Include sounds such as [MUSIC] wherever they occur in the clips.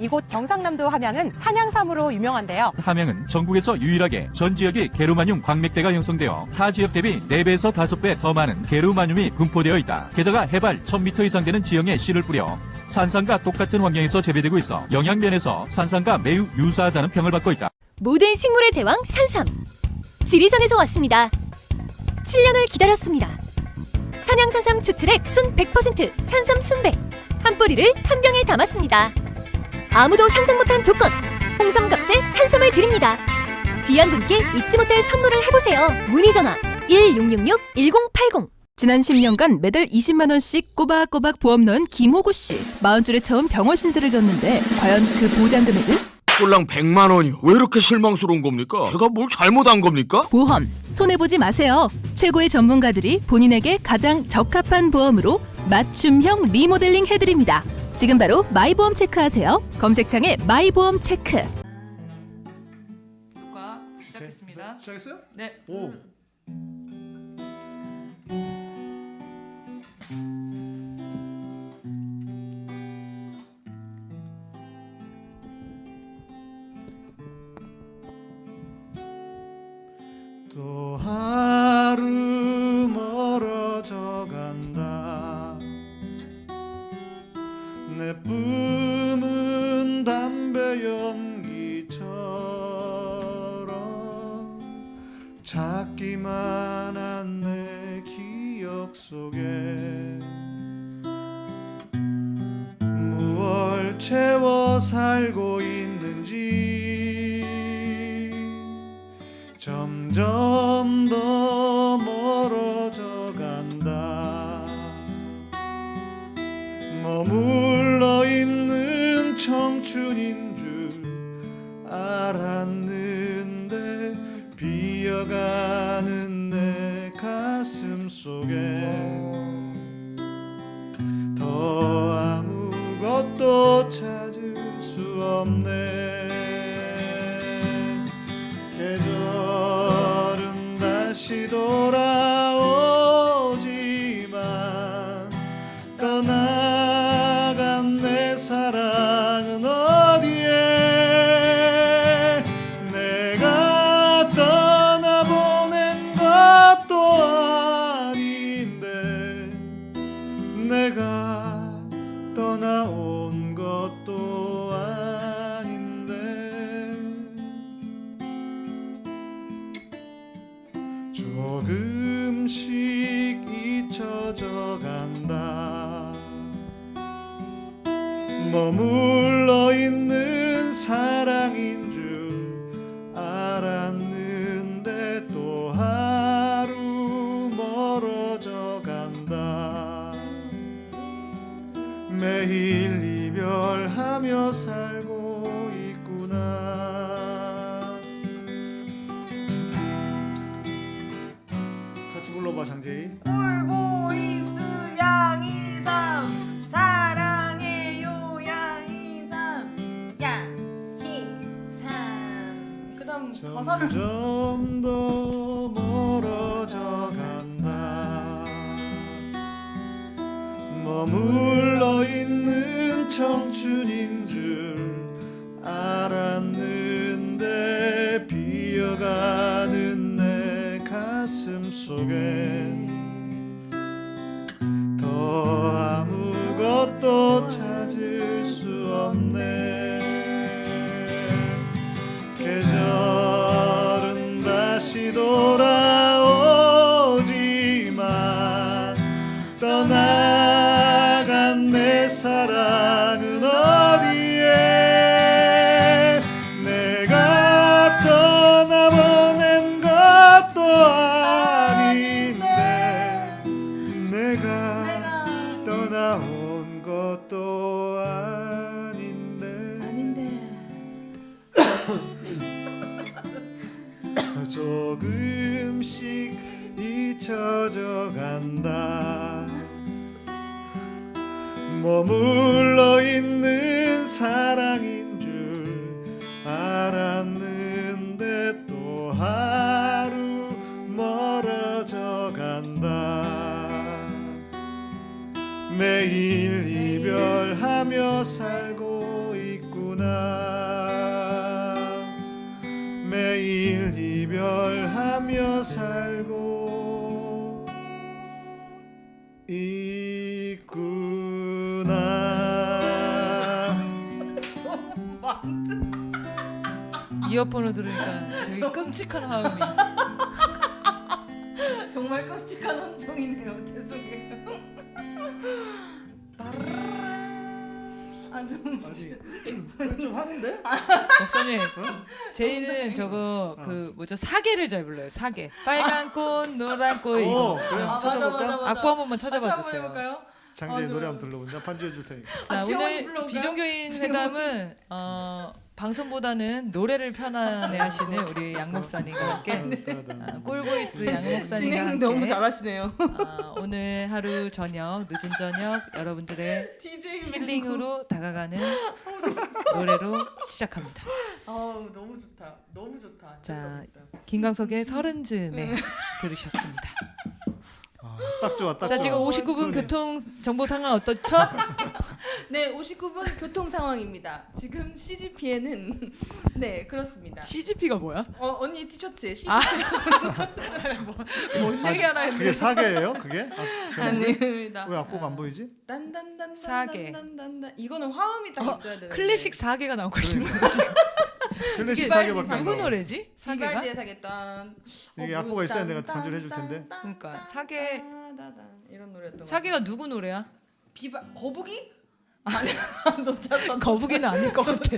있는 이곳 경상남도 함양은 산양삼으로 유명한데요. 함양은 전국에서 유일하게 전 지역이 게르마늄 광맥대가 형성되어 타 지역 대비 4배에서 5배 더 많은 게르마늄이 분포되어 있다. 게다가 해발 1000m 이상 되는 지형에 씨를 뿌려 산삼과 똑같은 환경에서 재배되고 있어 영양면에서 산삼과 매우 유사하다는 평을 받고 있다. 모든 식물의 제왕 산삼 지리산에서 왔습니다 7년을 기다렸습니다 산양산삼 추출액 순 100% 산삼 순백 한 뿌리를 한 병에 담았습니다 아무도 상상 못한 조건 홍삼값에 산삼을 드립니다 귀한 분께 잊지 못할 선물을 해보세요 문의 전화 1666-1080 지난 10년간 매달 20만 원씩 꼬박꼬박 보험 넣은 김호구 씨. 마흔 줄에 처음 병원 신세를 졌는데 과연 그 보장 금액은? 꼴랑 100만 원이요. 왜 이렇게 실망스러운 겁니까? 제가 뭘 잘못한 겁니까? 보험 손해 보지 마세요. 최고의 전문가들이 본인에게 가장 적합한 보험으로 맞춤형 리모델링 해드립니다. 지금 바로 마이보험 체크하세요. 검색창에 마이보험 체크. 효과 시작했습니다. 시 작했어요? 네. 오. 또 하루 멀어져 간 내 뿜은 담배 연기처럼 작기만 한 내 기억 속에 무얼 채워 살고 있는지 점점 알았는데 비어가는 내 가슴 속엔 더 아무것도 찾을 수 없네. 계절은 다시 돌아 이어폰을 들으니까 되게 끔찍한 하음이. [LAUGHS] 정말 끔찍한 혼종이네요 죄송해요 아좀 아니 좀 하는데? 목사님, 제이는 저거 그 뭐죠 사계를 잘 불러요. 사계. 빨간 꽃, 노란 꽃 이거. 아? 맞아, 맞아, 맞아. 악보 한 번만 같이 찾아봐 한번 주세요. 장재희 아, 노래. 한번 들러본다 편지해 줄 테니까. 자 아, 오늘? 비종교인 회담은 어, 방송보다는 노래를 편안해하시는 우리 양 목사님과 함께 아, 꿀보이스 양 목사님과 진행 함께. 너무 잘하시네요. 아, 오늘 하루 저녁 늦은 저녁 여러분들의 DJ 힐링으로 다가가는 [LAUGHS] 노래로 시작합니다. 아우 너무 좋다. 너무 좋다. 자, 김광석의 서른 즈음에 들으셨습니다. 아, 딱 좋아 딱 자, 좋아 지금 59분 그러네. 교통 정보 상황 어떻죠? [LAUGHS] 네 59분 교통 상황입니다 지금 CGP에는 [LAUGHS] 네 그렇습니다 CGP가 뭐야? 어 언니 티셔츠에 CGP 아. [LAUGHS] 뭔 얘기 하나 그게 했는데. 사계예요 그게? 아, 아닙니다 왜 악보가 안 보이지? 딴딴딴 사계. 딴딴딴 이거는 화음이 딱 어, 있어야 되는데 클래식 사계가 나오고 있는 거지. 클래식 사계밖에 안 누구 노래지? 사계가? 비발디의 사계단 이게 악보가 있어야 내가 반주를 해줄 텐데. 그러니까 사계 이런 노래였던 것 사계가 누구 노래야? 비바 거북이? 아니 [LAUGHS] 놓쳤어 거북이는 아닐 것 같아.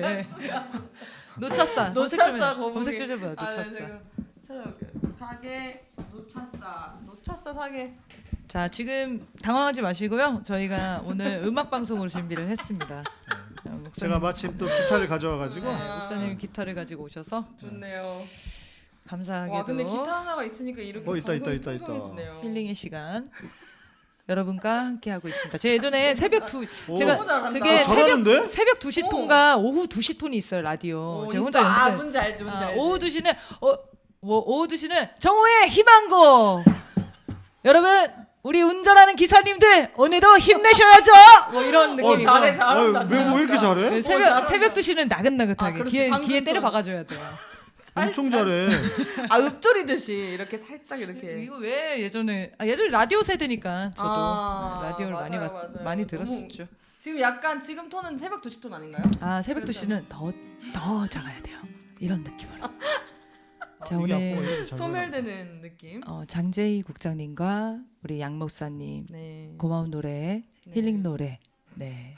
놓쳤어. 놓쳤어 거북이 검색 좀 해봐. 아, 네, 놓쳤어. 제가 찾아볼게요 사계 놓쳤어 놓쳤어 사계 자 지금 당황하지 마시고요. 저희가 오늘 음악 방송으로 준비를 했습니다. 자, 목사님, 제가 마침 또 기타를 가져와가지고 네, 목사님 기타를 가지고 오셔서 좋네요 감사하게도 와 근데 기타 하나가 있으니까 이렇게 어, 있다, 있다, 있다, 있다. 풍성해지네요. 힐링의 시간 여러분과 함께 하고 있습니다. 제가 예전에 새벽 두 오. 제가 너무 잘한다. 그게? 새벽 새벽 2시 톤과 오후 2시 톤이 있어요 라디오. 어, 제가. 혼자 아 연습해. 뭔지 알지 뭔지 아, 알지 오후 2시는 어, 뭐, 오후 2시는 정오의 희망고. 여러분 우리 운전하는 기사님들 오늘도 힘내셔야죠. 뭐 이런 느낌이고. 잘해, 잘한다, 아, 왜, 왜 이렇게 잘해? 그 어, 새벽 잘한다. 새벽 2시는 나긋나긋하게 아, 방금 귀에 때려 건. 박아줘야 돼요. 엄청 잘해 [LAUGHS] 아 읍조리듯이 이렇게 살짝 이렇게 이거 왜 예전에 아 예전에 라디오 세대니까 저도 아, 네, 라디오를 많이 맞아요, 봤, 맞아요. 많이 너무- 들었었죠. 지금 약간 지금 톤은 새벽 2시 톤 아닌가요? 아 새벽 그렇죠. 2시는 더 더 작아야 돼요. 이런 느낌으로. [LAUGHS] 자 이게 오늘 잘 소멸되는 느낌. 어, 장재희 국장님과 우리 양 목사님 네. 고마운 노래 네. 힐링 노래 네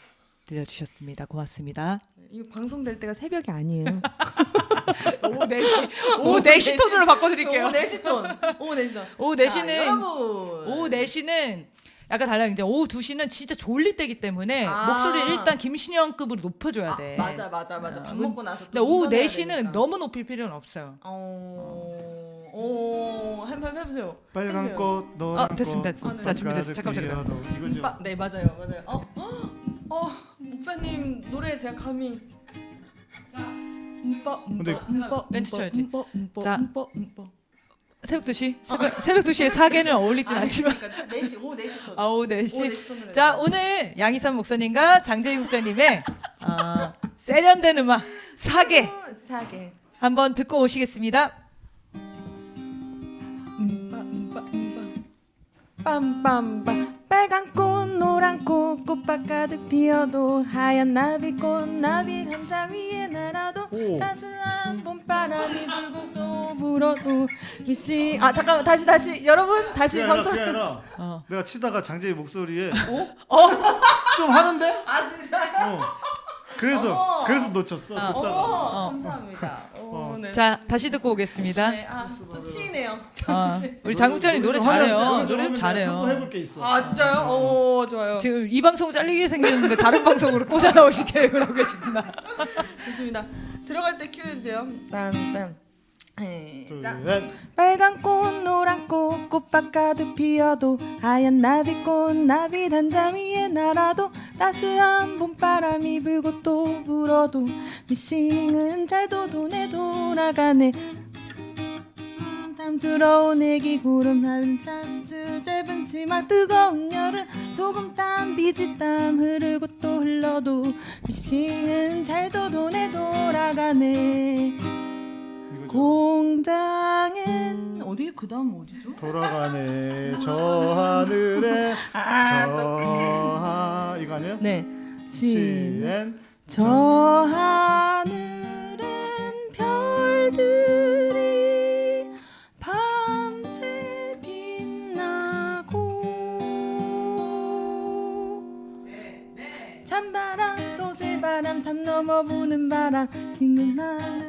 들려주셨습니다. 고맙습니다. 이거 방송될 때가 새벽이 아니에요. [LAUGHS] 오후 4시 오후 4시 톤으로 바꿔드릴게요. 오후 4시 톤. 오후 4시 톤. 오후 자, 4시는 여러분. 오후 4시는 약간 달라요. 이제 오후 2시는 진짜 졸릴 때기 때문에 아. 목소리를 일단 김신영급으로 높여줘야 돼. 맞아 맞아 맞아. 밥 아, 먹고 나서 또 근데 오후 운전해야 4시는 되니까. 너무 높일 필요는 없어요. 어. 오, 한번 해보세요. 빨간 해보세요. 꽃, 노란 아, 됐습니다, 꽃, 됐습니다. 자, 준비됐어요. 잠깐만, 잠깐만. 가득 피어도 이거죠. 빠- 네 맞아요 맞아요. 어, 어, 어 목사님 노래 제가 감히. 자, 음빠 음빠 음빠 멘트 쳐야지. 음빠 음빠 자. 새벽 2시? 새벽, 새벽 2시에 사계는 어울리진 않지만. 그러니까 4시 오후 4시 톤. 아, 오후 오후 4시. 4시 톤으로 자, 해요. 오늘 양희삼 목사님과 장재희 국장님의 아, 세련된 음악 사계 어, 사계. 한번 듣고 오시겠습니다. 빰빰빰 빨간 꽃 노란 꽃 꽃밭 가득 피어도 하얀 나비꽃 나비 감자 위에 날아도 오. 따스한 봄바람이 불고 또 불어도 미시 아 잠깐만 다시 다시 여러분 다시 아니라, 방송 그게 아니라 어. 내가 치다가 장재희 목소리에 어? 좀 하는데? 아 진짜요? 어. 그래서 어머. 그래서 놓쳤어. 어. 듣다가. 어, 감사합니다. 어, 네. 자, 다시 듣고 오겠습니다. 네, 아 좀 치이네요. 아, 잠시. 우리 장 국장님 노래 좀 잘해요. 노래 좀 잘해요. 참고해볼 게 있어. 아 진짜요? 오 좋아요. 지금 이 방송 잘리게 생겼는데 다른 방송으로 꽂아 나오실 계획을 하고 계신다. 좋습니다. 들어갈 때 큐 해주세요. 딴딴. 셋. 빨간 꽃 노란 꽃 꽃밭 가득 피어도 하얀 나비꽃 나비 단자 위에 날아도 따스한 봄바람이 불고 또 불어도 미싱은 잘도 돈에 돌아가네 음, 탐스러운 애기 구름 하얀 샤츠 짧은 치마 뜨거운 여름 소금 땀 비지 땀 흐르고 또 흘러도 미싱은 잘도 돈에 돌아가네. 공장엔 어디 그 다음 어디죠? 돌아가네 저 하늘에 저 하... 이거 아니에요? 네. 신. 시엔 저 하늘엔 별들이 밤새 빛나고 찬바람 소새바람 산 넘어 부는 바람 흰 하늘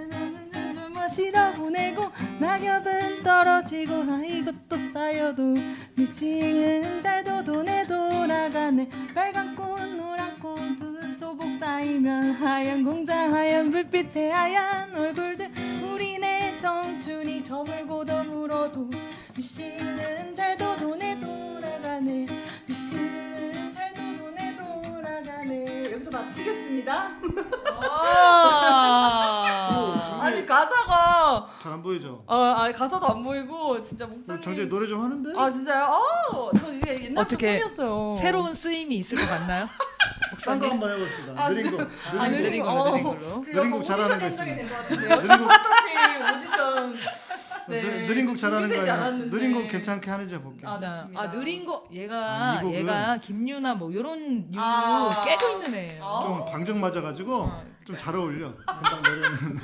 은 마시러 보내고 낙엽은 떨어지고 아 이것도 쌓여도 미싱은 잘도 돈에 돌아가네. 빨간 꽃 노란 꽃두 소복 쌓이면 하얀 공장 하얀 불빛에 하얀 얼굴들. 우리네 청춘이 저물고 저물어도 미싱은 잘도 돈에 돌아가네. 미싱은 잘도 돈에 돌아가네. 여기서 마치겠습니다 [LAUGHS] 아니 가사가 잘 안 보이죠? 어, 아니 가사도 안 보이고 진짜 목사님 장재희 노래 좀 하는데? 아 진짜요? 아, 저 이게 어떻게 꿈이었어요. 새로운 쓰임이 있을 것 같나요? [LAUGHS] 딴거 한번 해봅시다. 아, 느린 거. 아, 느린 느린 거. 걸로, 느린 어, 걸로. 느린 곡 잘하는 거 같은데요. 느린 곡. 어떻게 오디션 [LAUGHS] 네, 느- 느린 곡 잘하는 거 준비되지 아니야? 않았는데. 느린 곡 괜찮게 하는지 볼게. 아, 나-. 아 느린 거 얘가 아, 얘가 김유나 뭐 요런 류 아. 깨고 있는 애예요. 아. 좀 방정 맞아가지고 좀 잘 어울려. [LAUGHS] 금방 노래는.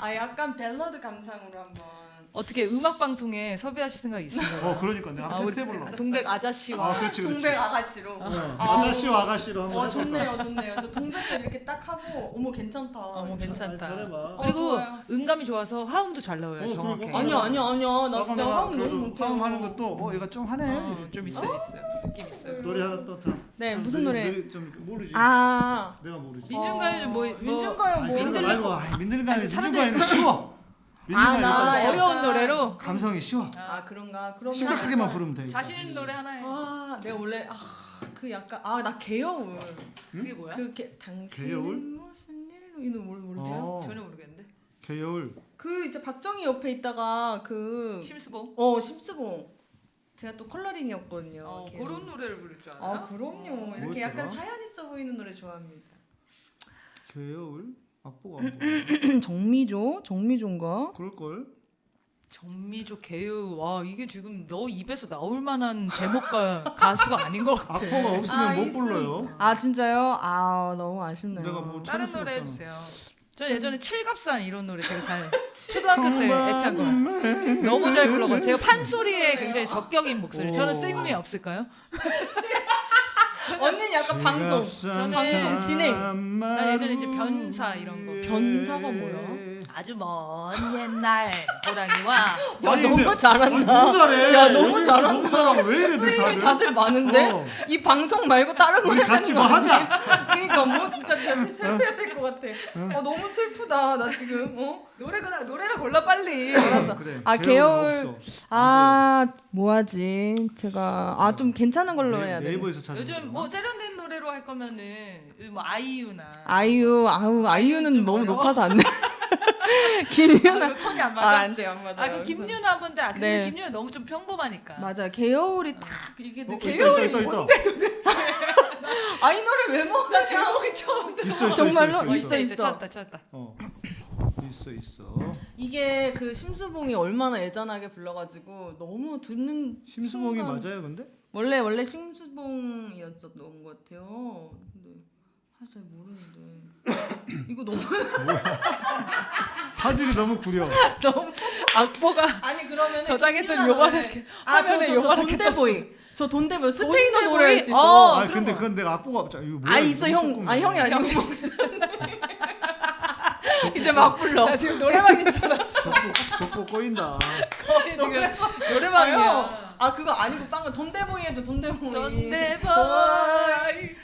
아 약간 발라드 감성으로 한번. 어떻게 음악 방송에 섭외하실 생각 있으신가요? 어 그러니까 내가 한번 테스트 해볼라. 동백 아저씨와 아 그렇지 그렇지. 동백 아가씨로. 어, 아저씨와 아가씨로 한번 어? 좋네요, 좋네요. 저 동백을 이렇게 딱 하고, 어머 괜찮다. 어머 괜찮다. 잘 해봐. 어, 그리고 좋아요. 음감이 좋아서 화음도 잘 나와요. 어, 정확해. 그리고- 아니야, 아니야, 아니야. 나 진짜 화음 너무 못해요. 화음 하는 것도 어 얘가 좀 하네. 어. 좀 있어요, 있어요. 느낌 있어요. 노래 하나 또 다. 네, 좀 무슨 노래? 느리- 좀 모르지. 아, 내가 모르지. 민중가요 뭐, 뭐 민중가요 뭐. 민들레-. 아니, 사람들이- 민중가요는 쉬워. 아, 나 민중가요 약간- 어려운 노래로 감성이 쉬워. 아 그런가? 그러면 심각하게만 부르면 돼. 자신 있는 노래 하나 해. 아, 내가 원래 아그 약간 아 나 개여울. 그게 뭐야? 그 개, 당신은 개여울? 무슨 일로 이는 뭘 모르세요? 어. 전혀 모르겠는데. 개여울. 그 이제 박정희 옆에 있다가 그 심수봉. 어 심스봉. 제가 또 컬러링이었거든요. 어. 그런 노래를 부를 줄 알아요? 아 그럼요. 이렇게 뭐였더라? 약간 사연 있어 보이는 노래 좋아합니다. 개여울. 악보가. [CLEARS THROAT] 정미조, 정미조인가? 그럴 걸. 정미조 개유 와 이게 지금 너 입에서 나올 만한 제목과 [LAUGHS] 가수가 아닌 것 같아. 악보가 없으면 아, 못. 불러요. 아 진짜요? 아 너무 아쉽네요. 내가 뭐 다른 노래 수 해주세요. 저 예전에 칠갑산 이런 노래 제가 잘 [LAUGHS] 초등학교 때 애창 거 [LAUGHS] 너무 잘 불러가지고 제가 판소리에 굉장히 적격인 목소리. 저는 쓸미 없을까요? 언니는 약간 방송. 저는 방송 진행. 난 예전에 이제 변사 이런 거. 변사가 뭐야? 아주 먼 옛날 호랑이와 [LAUGHS] 야 아니, 너무 근데- 잘한다. 아, 너무 잘해. 야 너무 여기 잘한다. 너무 잘하고 왜 이래 수입이 다들? 다들 많은데 어. 이 방송 말고 다른 거 우리 해야 같이 되는 뭐거 아니야? 하자. 그러니까 뭐 진짜 진짜 새로 해야 될 것 같아. 어, 너무 슬프다 나 지금. 어? 노래가 노래를 골라 빨리. 알았어. 그래. 아 개월 없어. 아 뭐하지? 제가 아 좀 괜찮은 걸로 네- 해야 돼. 네이버에서 찾아. 요즘 뭐 세련된 노래로 할 거면은 뭐 아이유나 아이유 아우 아이유는 좀 너무 어려워. 높아서 안 돼. [LAUGHS] [LAUGHS] 김유나 아, 톤이 안 아, 맞아. 안 돼요, 안 맞아요. 아, 그 김유나 분데 아, 근데 네. 김유나 너무 좀 평범하니까. 맞아 개요울이 딱 이게 어, 있다, 개요울이 있다, 있다, 있다. 뭔데 도대체? [LAUGHS] 아 이 노래 왜 먹어? 나 제목이 처음 들어. 있어, 있어, 정말로? 있어, 있어, 있어, 있어. 찾았다, 찾았다. 어. 있어 있어. 이게 그 심수봉이 얼마나 애잔하게 불러가지고 너무 듣는 심수봉이 순간- 맞아요, 근데? 원래 원래 심수봉이었던 것 같아요. 사실 잘 모르는데 이거 너무 화질이 너무 구려. [LAUGHS] 너무 악보가 아니 그러면 저장했던 요만하게 화면에 아저저 요만하게 돈데보이 저 돈데보이 스페인어 돈데보이? 노래 할수 어. 있어. 아 근데 그건 내가 악보가 없잖아. 이거 뭐야? 아 있어 형 아니 형이 아니고 이제 막 불러. 나 지금 노래방인 줄 알았어. 족보 꼬인다. 거의 지금 노래방이야. 아 그거 아니고 빵은 돈데보이 해줘 돈데보이. 돈데보이.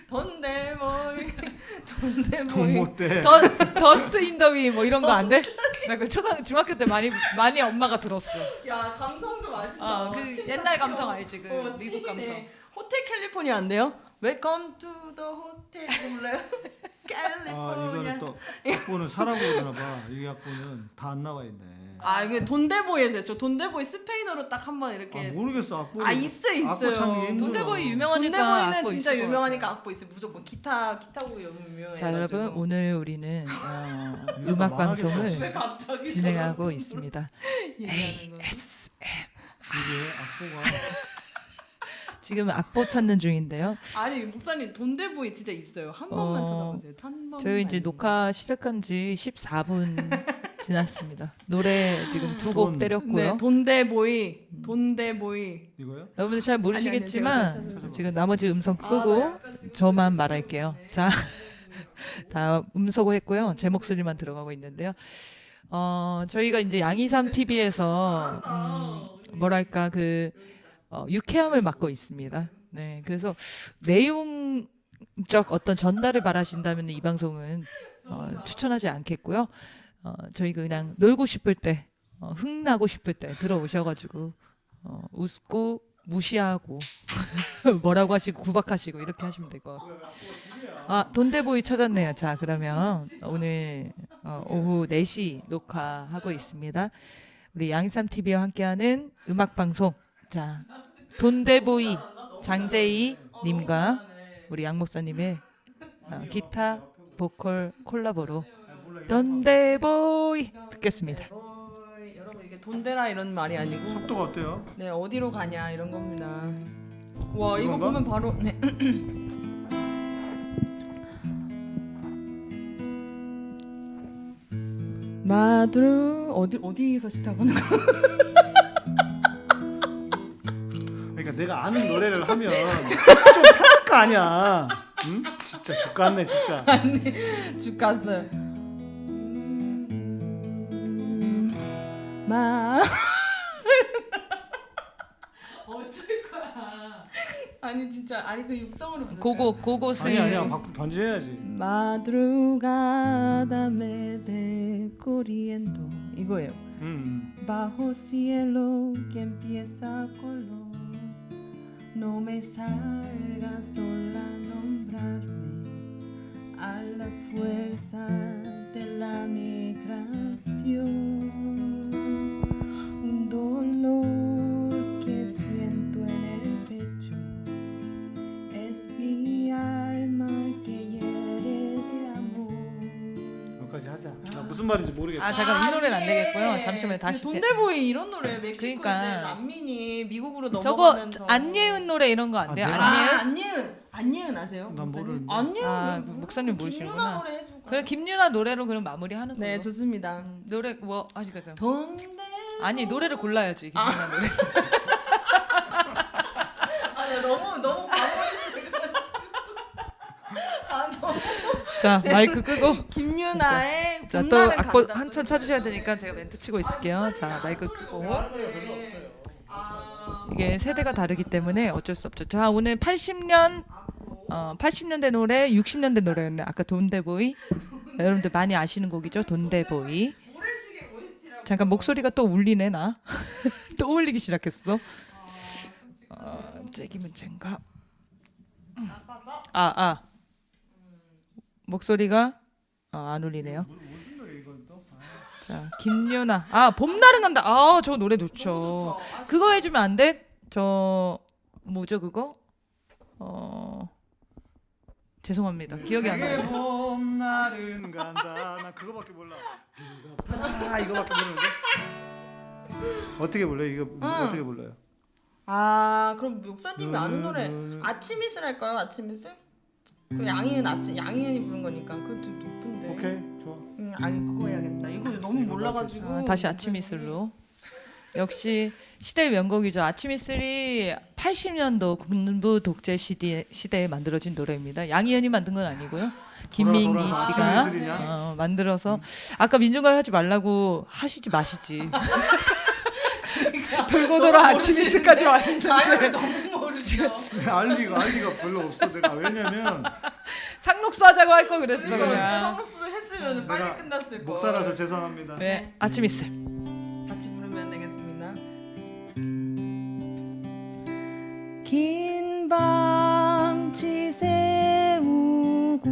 돈데보이. [LAUGHS] 돈 돈데보이. 못 대. 더 더스트 인더위 뭐 이런 거 안 돼? 나 그 초등 중학교 때 많이 많이 엄마가 들었어. 야 감성 좀 아시다. 아, 그침 옛날 다 감성. 알지? 그 어, 미국. 감성. 호텔 캘리포니아 안 돼요? Welcome to the hotel [LAUGHS] 아. 이거는 또 악보는 사라고 그러나 봐. 이 악보는 다 안 나와 있네. 아 이게 돈데보이 해줘요. 저 돈데보이 스페인어로 딱 한번아 이렇게. 모르겠어 악보. 아, 있어, 있어요. 악보 찾는. 돈데보이 유명하니까 돈데보이는 악보 진짜 유명하니까. 악보 있어요. 무조건 기타 기타곡이 유명해. 자 여러분 오늘 우리는 어, 이거 음악. 방송을 진행하고 있습니다. [LAUGHS] 거. 이게 악보가 지금 악보 찾는 중인데요. 아니 목사님 돈데보이 진짜 있어요. 한 번만 어, 찾아보세요. 한 번만. 저희 이제 녹화 시작한 지 14분 [LAUGHS] 지났습니다. 노래 지금 두곡 돈. 때렸고요. 네, 돈데보이, 돈데보이. 이거요? 여러분들 잘 모르시겠지만 아니, 아니, 제가 지금 나머지 음성 끄고 저만 말할게요. 자, [LAUGHS] 다 음소거 했고요. 제 목소리만 들어가고 있는데요. 어, 저희가 이제 양이삼 TV에서 음, 뭐랄까 그 어, 유쾌함을 맡고 있습니다. 네, 그래서 내용적 어떤 전달을 바라신다면 이 방송은 어, 추천하지 않겠고요. 어, 저희 그냥 놀고 싶을 때, 어, 흥나고 싶을 때 들어오셔가지고 어, 웃고 무시하고 [LAUGHS] 뭐라고 하시고 구박하시고 이렇게 하시면 될 것 같고 아 돈데보이 찾았네요 자 그러면 오늘 어, 오후 4시 녹화하고 있습니다 우리 양삼 TV와 함께하는 음악 방송 자 돈데보이 장재희 님과 우리 양 목사님의 어, 기타 보컬 콜라보로 돈데보이 듣겠습니다. 여러분 이게 돈데라 이런 말이 아니고 속도가 어때요? 네 어디로 가냐 이런 겁니다. 와 이거? 보면 바로 네. 마드루 어디 어디서 시작하는 거? [LAUGHS] 내가 아는 노래를 하면 좀 편할 거 아니야. 응? 진짜 죽겠네 진짜. [LAUGHS] 주가스. 마. [LAUGHS] 어쩔 거야. 아니 진짜 아니 그 육성으로. 고고 고고 아니. 아니야 박. Madrugada me ve corriendo 이거예요. 음. Bajo cielo que empieza color No me salga sola nombrarme A la fuerza de la migración 무슨 말인지 모르겠다. 아 잠깐 이 노래는 안 되겠고요. 예. 잠시만요. 다시 돈데보이 이런 노래 멕시코 그러니까. 난민이 미국으로 저거 넘어가면서 안예은 노래 이런 거 안 돼요? 아, 네? 아, 안예은? 안예은 안예은 아세요? 난? 모르는데. 안예은 아? 목사님 김유나 모르시는구나. 노래 해줄까요? 그래 김유나 노래로 그럼 마무리하는 걸로. 네 좋습니다. 음, 노래 뭐 하시겠어요? 돈데 아니 노래를 골라야지 김유나 노래. [LAUGHS] 너무 너무 과몰입해가지고 [LAUGHS] 아 너무 자 마이크 끄고. 김유나의 자 또 악보 간다. 한참 찾으셔야 되니까 제가 멘트 치고 있을게요. 자 마이크 끄고. 아, 이게 세대가 다르기 때문에 어쩔 수 없죠. 자 오늘 80년 어 80년대 노래, 60년대 노래였네. 아까 돈데보이. 여러분들 많이 아시는 곡이죠. 돈데보이. 잠깐 목소리가 또 울리네 나. [LAUGHS] 또 울리기 시작했어. 어, 째기면 젠가. 아 아. 목소리가 어, 안 울리네요. 자 김유나 아 봄날은 간다. 아 저 노래 좋죠. 그거 해주면 안 돼? 저 뭐죠 그거? 어 죄송합니다. 기억이 안 나요. 봄날은 간다. 나 그거밖에 몰라. 아 이거밖에 모르는데. 어떻게 불러요? 이거 어떻게 불러요? 아 그럼 목사님이 아는 노래 음. 아침 이슬 할까요? 아침 이슬? 그 양희은 아침 양희은이 부른 거니까 그것도 높은데. 오케이 좋아. 응, 아니 그거 해야겠다. 이거 너무 몰라가지고. 아, 다시 아침 이슬로. 역시 시대의 명곡이죠. 아침 이슬이 80년도 군부 독재 시대, 시대에 만들어진 노래입니다. 양희은이 만든 건 아니고요. 김민기 돌아서 씨가? 어, 만들어서 아까 민중가요 하지 말라고 하시지 마시지. [LAUGHS] 돌고 돌아 아침 이슬까지 와 있는데 너무 모르죠. 알리가 알리가 별로 없어. 내가 왜냐면 [LAUGHS] 상록수 하자고 할 거 그랬어 이거 그냥. 성록수를 했으면 빨리 끝났을 거. 목사라서 죄송합니다. 네, 아침 이슬. 같이 부르면 되겠습니다. 긴 밤치 세우고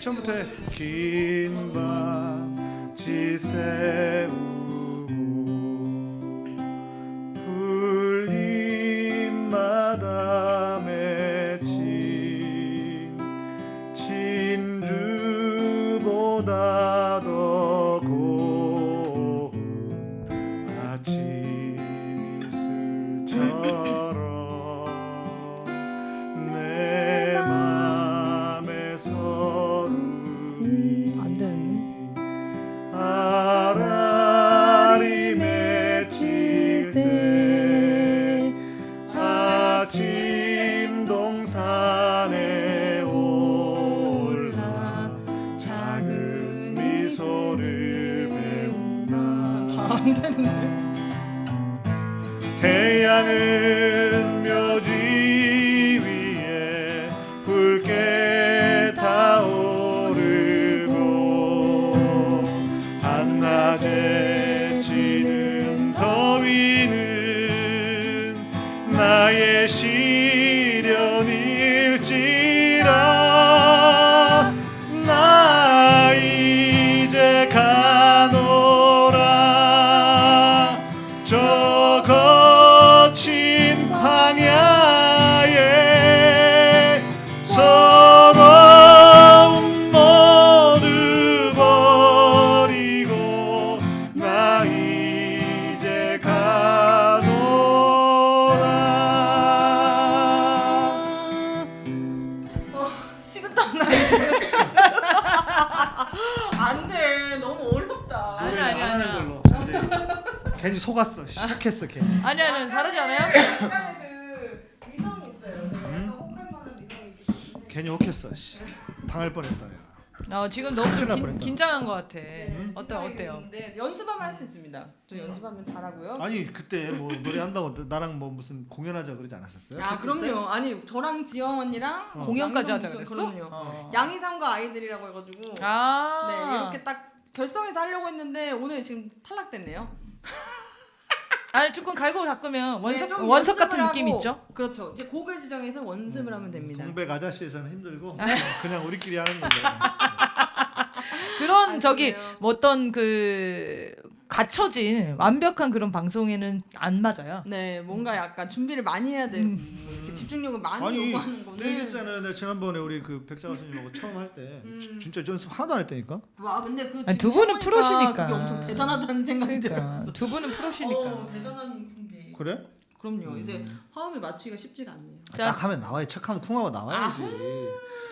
처음부터 해. 긴밤 지새 하지 않아요? 그 미성이 있어요. 제가 미성이 있기 때문에. 괜히 혹했어. 씨. 당할 뻔했다. 야. 어, 지금 너무 좀 긴. 긴장한 것 같아. 어때 어때요? 네, 연습하면 할 수 있습니다. 저 연습하면 잘하고요. 아니 그때 뭐 노래 한다고 나랑 뭐 무슨 공연하자 그러지 않았었어요? 아 그럼요. 아니 저랑 지영 언니랑 어. 공연까지 하자 그랬어? 그럼요. 어. 양희삼과 아이들이라고 해가지고 아. 네 이렇게 딱 결성해서 하려고 했는데 오늘 지금 탈락됐네요. [LAUGHS] 아니 조금 갈고 닦으면 원석 네, 좀 원석 같은 느낌 하고, 있죠? 그렇죠. 이제 곡을 지정해서 원습을 하면 됩니다. 동백 아저씨에서는 힘들고 아. 그냥 우리끼리 하는 거예요. 그런 아, 저기? 뭐 어떤 그 갖춰진 완벽한 그런 방송에는 안 맞아요. 네, 뭔가 약간 준비를 많이 해야 되고 음. 집중력을 많이 아니 요구하는 거는. 내가 얘기했잖아요. 내가 지난번에 우리 그 백장화 스님하고 처음 할 때 음. 진짜 연습 하나도 안 했다니까. 와, 근데 그 아니, 두 지금 분은 해보니까 프로시니까. 그게 엄청 대단하다는 생각이 그러니까 들었어. 두 분은 프로시니까. 어, 대단한 분이. 그래? 그럼요. 이제 화음을 맞추기가 쉽지가 않네요. 자. 딱 하면 나와야 착하면 쿵하고 나와야지.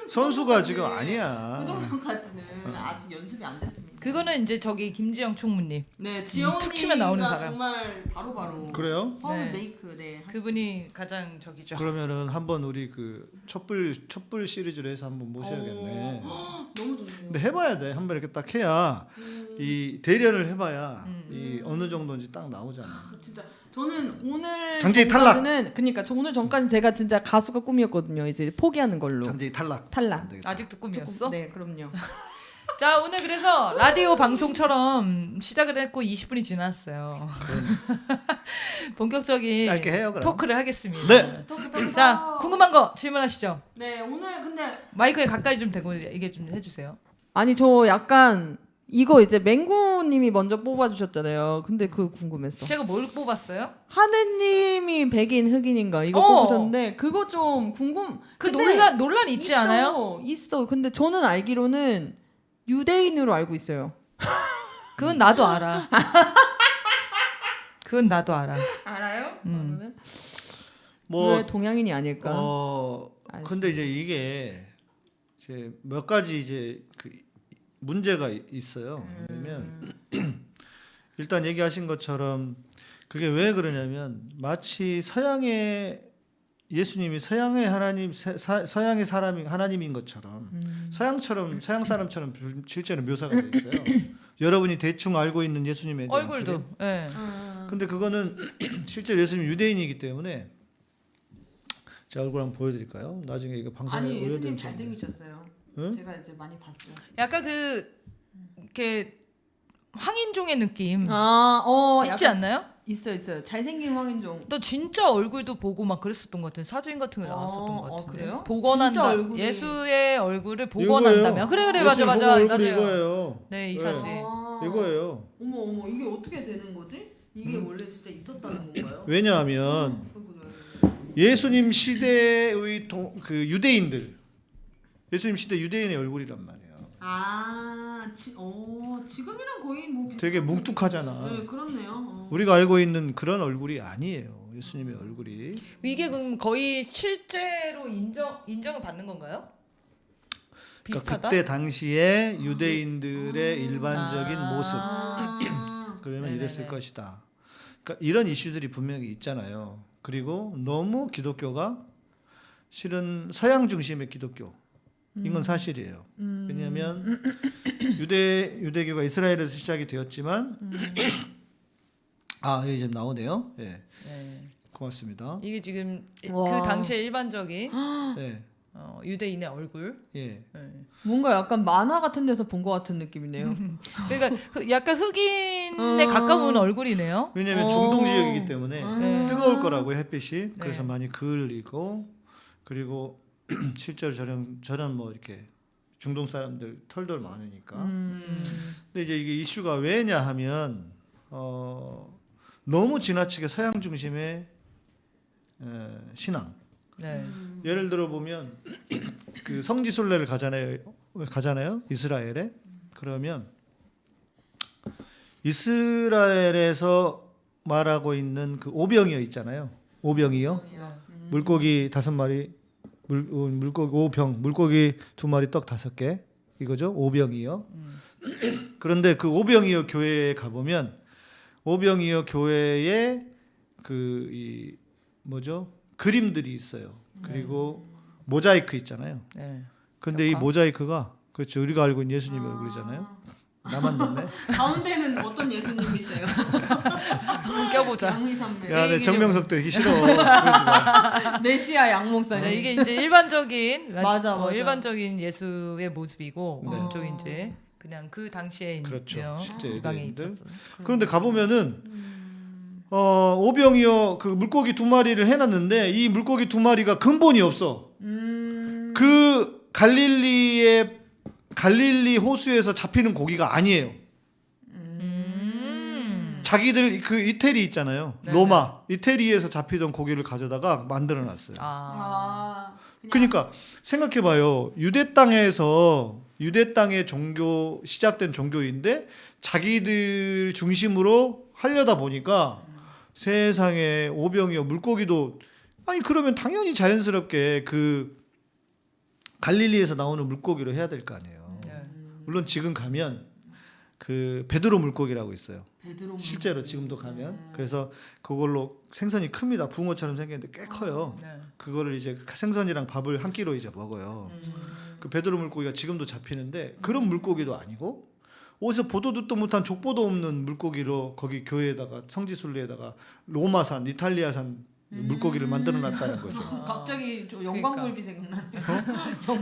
선수가 지금 아니야. 그 정도까지는 아직 연습이 안 됐습니다. 그거는 이제 저기 김지영 총무님 네, 지영 툭 치면 나오는 사람. 정말 바로바로 그래요? 화음 네. 메이크 네. 그분이 가장 저기죠. 그러면은 한번 우리 그 촛불 촛불 시리즈로 해서 한번 모셔야겠네. 어, 너무 좋네요. 근데 해 봐야 돼. 한번 이렇게 딱 해야 음, 이 대련을 해 봐야 음. 이 어느 정도인지 딱 나오잖아. 진짜 저는 오늘 장재희 탈락! 그러니까 저 오늘 전까지 제가 진짜 가수가 꿈이었거든요. 이제 포기하는 걸로. 장재희 탈락. 탈락. 아직도 꿈이었어? 네, 그럼요. [LAUGHS] 자 오늘 그래서 라디오 방송처럼 시작을 했고 20분이 지났어요. [LAUGHS] 본격적인 짧게 해요, 그럼. 토크를 하겠습니다. 네. 토크, 토크. 자 궁금한 거 질문하시죠. 네, 오늘 근데 마이크에 가까이 좀 대고 얘기 좀 해주세요. 아니 저 약간 이거 이제 맹구님이 먼저 뽑아주셨잖아요. 근데 그거 궁금했어. 제가 뭘 뽑았어요? 하느님이 백인 흑인인가 이거 어. 뽑으셨는데 그거 좀 궁금. 그 논란 논란 있지 있어, 않아요? 있어. 근데 저는 알기로는 유대인으로 알고 있어요. [LAUGHS] 그건 나도 알아. 그건 나도 알아. 알아요? 음. 뭐왜 동양인이 아닐까? 어알 근데 이제 이게 이제 몇 가지 이제 그 문제가 이- 있어요. 왜냐면 [CLEARS THROAT] 일단 얘기하신 것처럼 그게 왜 그러냐면 마치 서양의 예수님이 서양의 하나님 세- 사- 서양의 사람이 하나님인 것처럼 음. 서양처럼 서양 [CLEARS THROAT] 사람처럼 실제로 묘사가 돼 있어요. [CLEARS THROAT] 여러분이 대충 알고 있는 예수님에 대한 얼굴도. 예. 음. 근데 그거는 실제 예수님 유대인이기 때문에 제 얼굴 한번 보여드릴까요? 나중에 이거 방송에 아니 예수님. 잘생기셨어요. 응? 제가 이제 많이 봤죠. 약간 그 이렇게 황인종의 느낌 아, 어, 있지 약간 않나요? 있어 있어요. 잘생긴 황인종. 너 진짜 얼굴도 보고 막 그랬었던 것 같은 사진 같은 게 나왔었던 어, 것 어, 같은데 그래요? 복원한다 얼굴이- 예수의 얼굴을. 복원한다면 그래 그래 맞아 맞아 맞아요 이거예요. 네이 네. 사진 아. 이거예요. 어머 어머 이게 어떻게 되는 거지? 이게 음. 원래 진짜 있었다는 건가요? 왜냐하면 네. 예수님 시대의 동, 그 유대인들 예수님 시대 유대인의 얼굴이란 말이에요. 아, 지, 어, 지금이랑 거의 뭐 비슷한 되게 뭉툭하잖아. 네, 그렇네요. 어. 우리가 알고 있는 그런 얼굴이 아니에요. 예수님의 얼굴이. 이게 그럼 거의 실제로 인정 인정을 받는 건가요? 그러니까 그때 당시에 유대인들의 일반적인 아. 모습. 아, 그러면 네네네. 이랬을 것이다. 그러니까 이런 이슈들이 분명히 있잖아요. 그리고 너무 기독교가 실은 서양 중심의 기독교. 이건 사실이에요. 왜냐하면 유대 유대교가 이스라엘에서 시작이 되었지만 아 여기 지금 나오네요. 예, 네. 고맙습니다. 이게 지금 와. 그 당시에 일반적인 예, 어, 유대인의 얼굴 예. 네. 뭔가 약간 만화 같은 데서 본 것 같은 느낌이네요. [LAUGHS] 그러니까 그 약간 흑인에 음. 가까운 얼굴이네요 왜냐하면 어. 중동 지역이기 때문에 네. 뜨거울 거라고 햇빛이 그래서 네. 많이 그을리고 그리고 [CLEARS THROAT] 실제로 저런 저런 뭐 이렇게 중동 사람들 털들 많으니까. 음. 근데 이제 이게 이슈가 왜냐 하면 어, 너무 지나치게 서양 중심의 에, 신앙. 네. 예를 들어 보면 [CLEARS THROAT] 그 성지 순례를 가잖아요. 가잖아요. 이스라엘에. 그러면 이스라엘에서 말하고 있는 그 오병이어 있잖아요. 오병이어. 물고기 다섯 마리 물 어, 물고기 오병 물고기 두 마리 떡 다섯 개 이거죠 오병이요. 그런데 그 오병이어 교회에 가보면 오병이어 교회에 그 이 뭐죠 그림들이 있어요. 그리고 모자이크 있잖아요. 네. 근데 이 벽화? 모자이크가 그렇죠 우리가 알고 있는 예수님의 얼굴이잖아요. 나만 듣네. [LAUGHS] 가운데는 어떤 예수님이세요? [LAUGHS] 껴보자. 양미산맥. 야, 내 정명석 되기 싫어. [LAUGHS] 메시아 양 목사님. 네, 이게 이제 일반적인 맞아, 어, 맞아. 일반적인 예수의 모습이고 네. 오른쪽이 이제 그냥 그 당시에 그렇죠. 실제 지방에 유대인들. 있었어. 그런데 가 보면은 어 오병이어 그 물고기 두 마리를 해놨는데 이 물고기 두 마리가 근본이 없어. 음. 그 갈릴리의 갈릴리 호수에서 잡히는 고기가 아니에요. 음. 자기들 그 이태리 있잖아요. 네네. 로마 이태리에서 잡히던 고기를 가져다가 만들어 놨어요. 아. 아. 그냥 그러니까 생각해 봐요. 유대 땅에서 유대 땅의 종교 시작된 종교인데 자기들 중심으로 하려다 보니까 세상에 오병이어 물고기도 아니 그러면 당연히 자연스럽게 그 갈릴리에서 나오는 물고기로 해야 될 거 아니에요. 네. 물론 지금 가면 그 베드로 물고기라고 있어요. 베드로 실제로 지금도 가면 그래서 그걸로 생선이 큽니다. 붕어처럼 생겼는데 꽤 커요. 네. 그거를 이제 생선이랑 밥을 한 끼로 이제 먹어요. 그 베드로 물고기가 지금도 잡히는데 그런 물고기도 아니고 어디서 보도 듣도 못한 족보도 없는 물고기로 거기 교회에다가 성지순례에다가 로마산, 이탈리아산 물고기를 만들어 놨다는 거죠. [LAUGHS] 갑자기 저 그러니까. 영광굴비 생각나네요.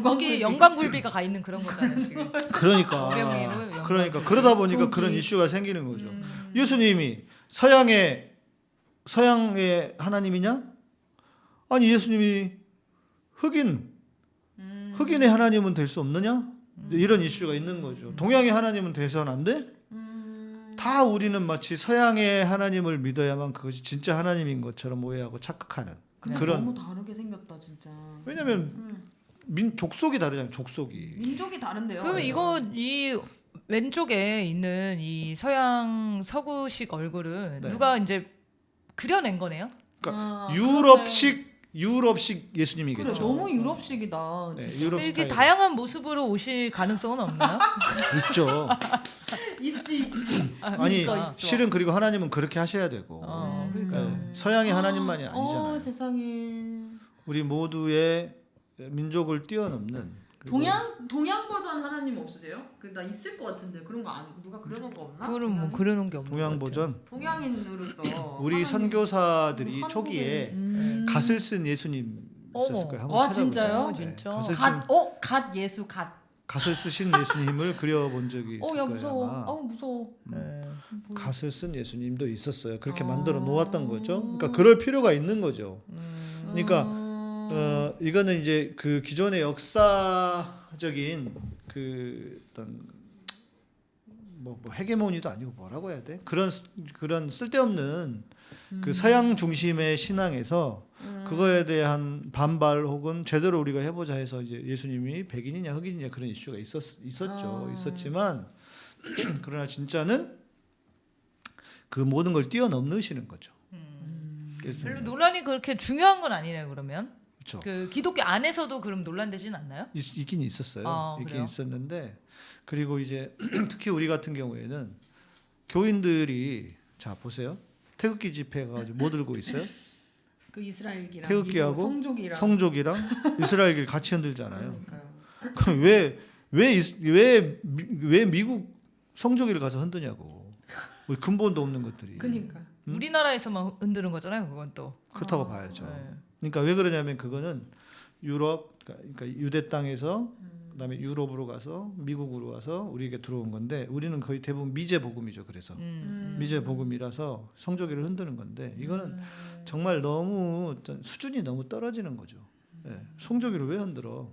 거기 [LAUGHS] 영광굴비. 영광굴비가 가 있는 그런 거잖아요 지금. 그러니까. 그러니까 그러다 보니까. 그런 이슈가 생기는 거죠. 음. 예수님이 서양의 서양의 하나님이냐? 아니 예수님이 흑인 음. 흑인의 하나님은 될 수 없느냐? 음. 이런 이슈가 있는 거죠. 동양의 하나님은 돼서는 안 돼? 음. 다 우리는 마치 서양의 하나님을 믿어야만 그것이 진짜 하나님인 것처럼 오해하고 착각하는 그런 너무 다르게 생겼다 진짜. 왜냐면 음. 민 족속이 다르잖아요. 족속이. 민족이 다른데요. 그럼 이거 이 왼쪽에 있는 이 서양 서구식 얼굴은 네. 누가 이제 그려낸 거네요? 아, 유럽식 유럽식 예수님이겠죠. 그래 너무 유럽식이다. 네. 유럽 이게. 다양한 모습으로 오실 가능성은 없나요? [LAUGHS] 있죠. 있지 있지. 아니 있어, 있어. 실은 그리고 하나님은 그렇게 하셔야 되고 어, 그러니까. 네, 서양의 하나님만이 아니잖아요. 어 세상에. 우리 모두의 민족을 뛰어넘는 동양 동양 버전 하나님 없으세요? 그 나 있을 것 같은데 그런 거 안, 누가 그려놓은 거 없나? 그럼 뭐? 그려놓은 게 없는 것 동양 같아요. 버전 동양인으로서 [CLEARS THROAT] 우리 하나님- 선교사들이 한국에- 초기에 음. 갓을 쓴 예수님 있었을. 거예요. 한번 아, 찾아보세요. 진짜요? 네, 진짜? 갓을 쓴 갓, 어, 갓 예수 갓. 갓을 쓰신 예수님을 그려본 적이 있을 [LAUGHS] 어, 야 거예요. 무서워. 아마. 아우 무서워. 네. 갓을 쓴 예수님도 있었어요. 그렇게 아. 만들어 놓았던 거죠. 그러니까 그럴 필요가 있는 거죠. 음. 그러니까 음. 어, 이거는 이제 그 기존의 역사적인 그 어떤 뭐, 뭐 헤게모니도 아니고 뭐라고 해야 돼? 그런 쓰- 그런 쓸데없는 그 서양 중심의 신앙에서 그거에 대한 반발 혹은 제대로 우리가 해보자 해서 이제 예수님이 백인이냐 흑인이냐 그런 이슈가 있었 있었죠. 아. 있었지만 [CLEARS THROAT] 그러나 진짜는 그 모든 걸 뛰어넘으시는 거죠. 음. 별로 논란이 그렇게 중요한 건 아니네요. 그러면 그렇죠. 그 기독교 안에서도 그럼 논란되진 않나요? 있, 있긴 있었어요. 아, 있긴 그래요? 있었는데 그리고 이제 [CLEARS THROAT] 특히 우리 같은 경우에는 교인들이 자 보세요. 태극기 집회 가지고 뭐 들고 있어요? [LAUGHS] 그 이스라엘기랑 태극기하고 성족이랑 성족이랑 [LAUGHS] 이스라엘길 같이 흔들잖아요. 그러니까요. 그럼 왜 왜 왜 왜 미국 성족이를 가서 흔드냐고. 우리 근본도 없는 것들이 그니까. 음? 우리나라에서만 흔드는 거잖아요. 그건 또. 그렇다고 아, 봐야죠. 네. 그러니까 왜 그러냐면 그거는 유럽 그러니까 유대 땅에서 음. 그다음에 유럽으로 가서 미국으로 가서 우리에게 들어온 건데 우리는 거의 대부분 미제 복음이죠. 그래서 음. 미제 복음이라서 성조기를 흔드는 건데 이거는 음. 정말 너무 수준이 너무 떨어지는 거죠. 예. 성조기를 왜 흔들어?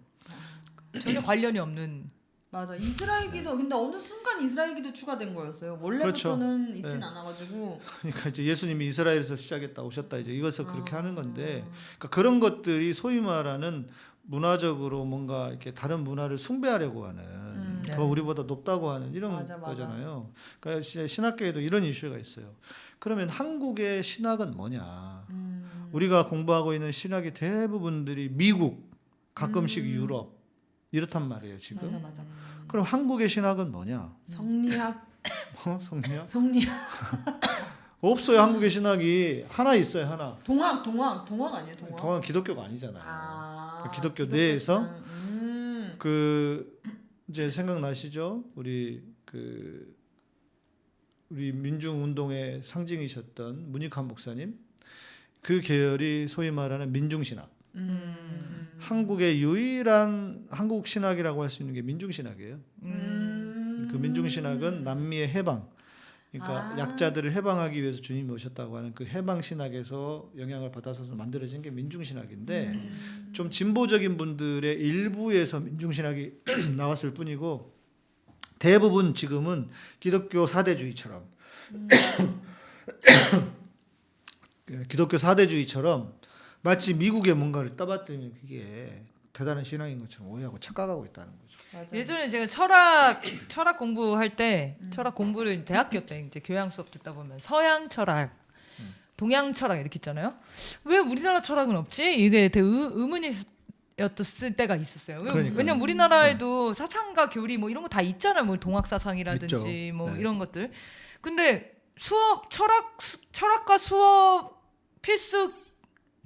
전혀 관련이 없는. 맞아 이스라엘기도 근데 어느 순간 이스라엘기도 추가된 거였어요. 원래부터는 있진 네. 않아가지고 그러니까 이제 예수님이 이스라엘에서 시작했다 오셨다 이제 이것을 그렇게 아. 하는 건데 그러니까 그런 것들이 소위 말하는 문화적으로 뭔가 이렇게 다른 문화를 숭배하려고 하는 음. 더 네. 우리보다 높다고 하는 이런 맞아, 맞아. 거잖아요. 그러니까 시- 신학계에도 이런 이슈가 있어요. 그러면 한국의 신학은 뭐냐? 음. 우리가 공부하고 있는 신학의 대부분들이 미국, 가끔씩 음. 유럽 이렇단 말이에요 지금. 맞아 맞아. 그럼 한국의 신학은 뭐냐? 성리학 어, [LAUGHS] 성리학? 성리학 [LAUGHS] 없어요 한국의 신학이 하나 있어요 하나. 동학 동학 동학 아니에요 동학? 동안 기독교가 아니잖아요. 아, 그 기독교 내에서 신앙. 음. 그 이제 생각나시죠? 우리 그 우리 민중 운동의 상징이셨던 문익환 목사님 그 계열이 소위 말하는 민중 신학. 음. 한국의 유일한 한국 신학이라고 할 수 있는 게 민중 신학이에요. 음. 그 민중 신학은 남미의 해방 그러니까 아. 약자들을 해방하기 위해서 주님이 오셨다고 하는 그 해방 신학에서 영향을 받아서 만들어진 게 민중 신학인데 음. 좀 진보적인 분들의 일부에서 민중 신학이 [CLEARS THROAT] 나왔을 뿐이고 대부분 지금은 기독교 사대주의처럼 [CLEARS THROAT] 기독교 사대주의처럼 마치 미국의 뭔가를 떠받들면 그게 대단한 신앙인 것처럼 오해하고 착각하고 있다는 거죠. 맞아. 예전에 제가 철학 철학 공부할 때 음. 철학 공부를 대학교 때 이제 교양 수업 듣다 보면 서양 철학, 음. 동양 철학 이렇게 있잖아요. 왜 우리나라 철학은 없지? 이게 되게 의, 의문이었을 때가 있었어요. 왜, 그러니까요. 네. 왜냐면 우리나라에도 사상과 교리 뭐 이런 거 다 있잖아요. 뭐 동학 사상이라든지 있죠. 뭐 네. 이런 것들. 근데 수업 철학 수, 철학과 수업 필수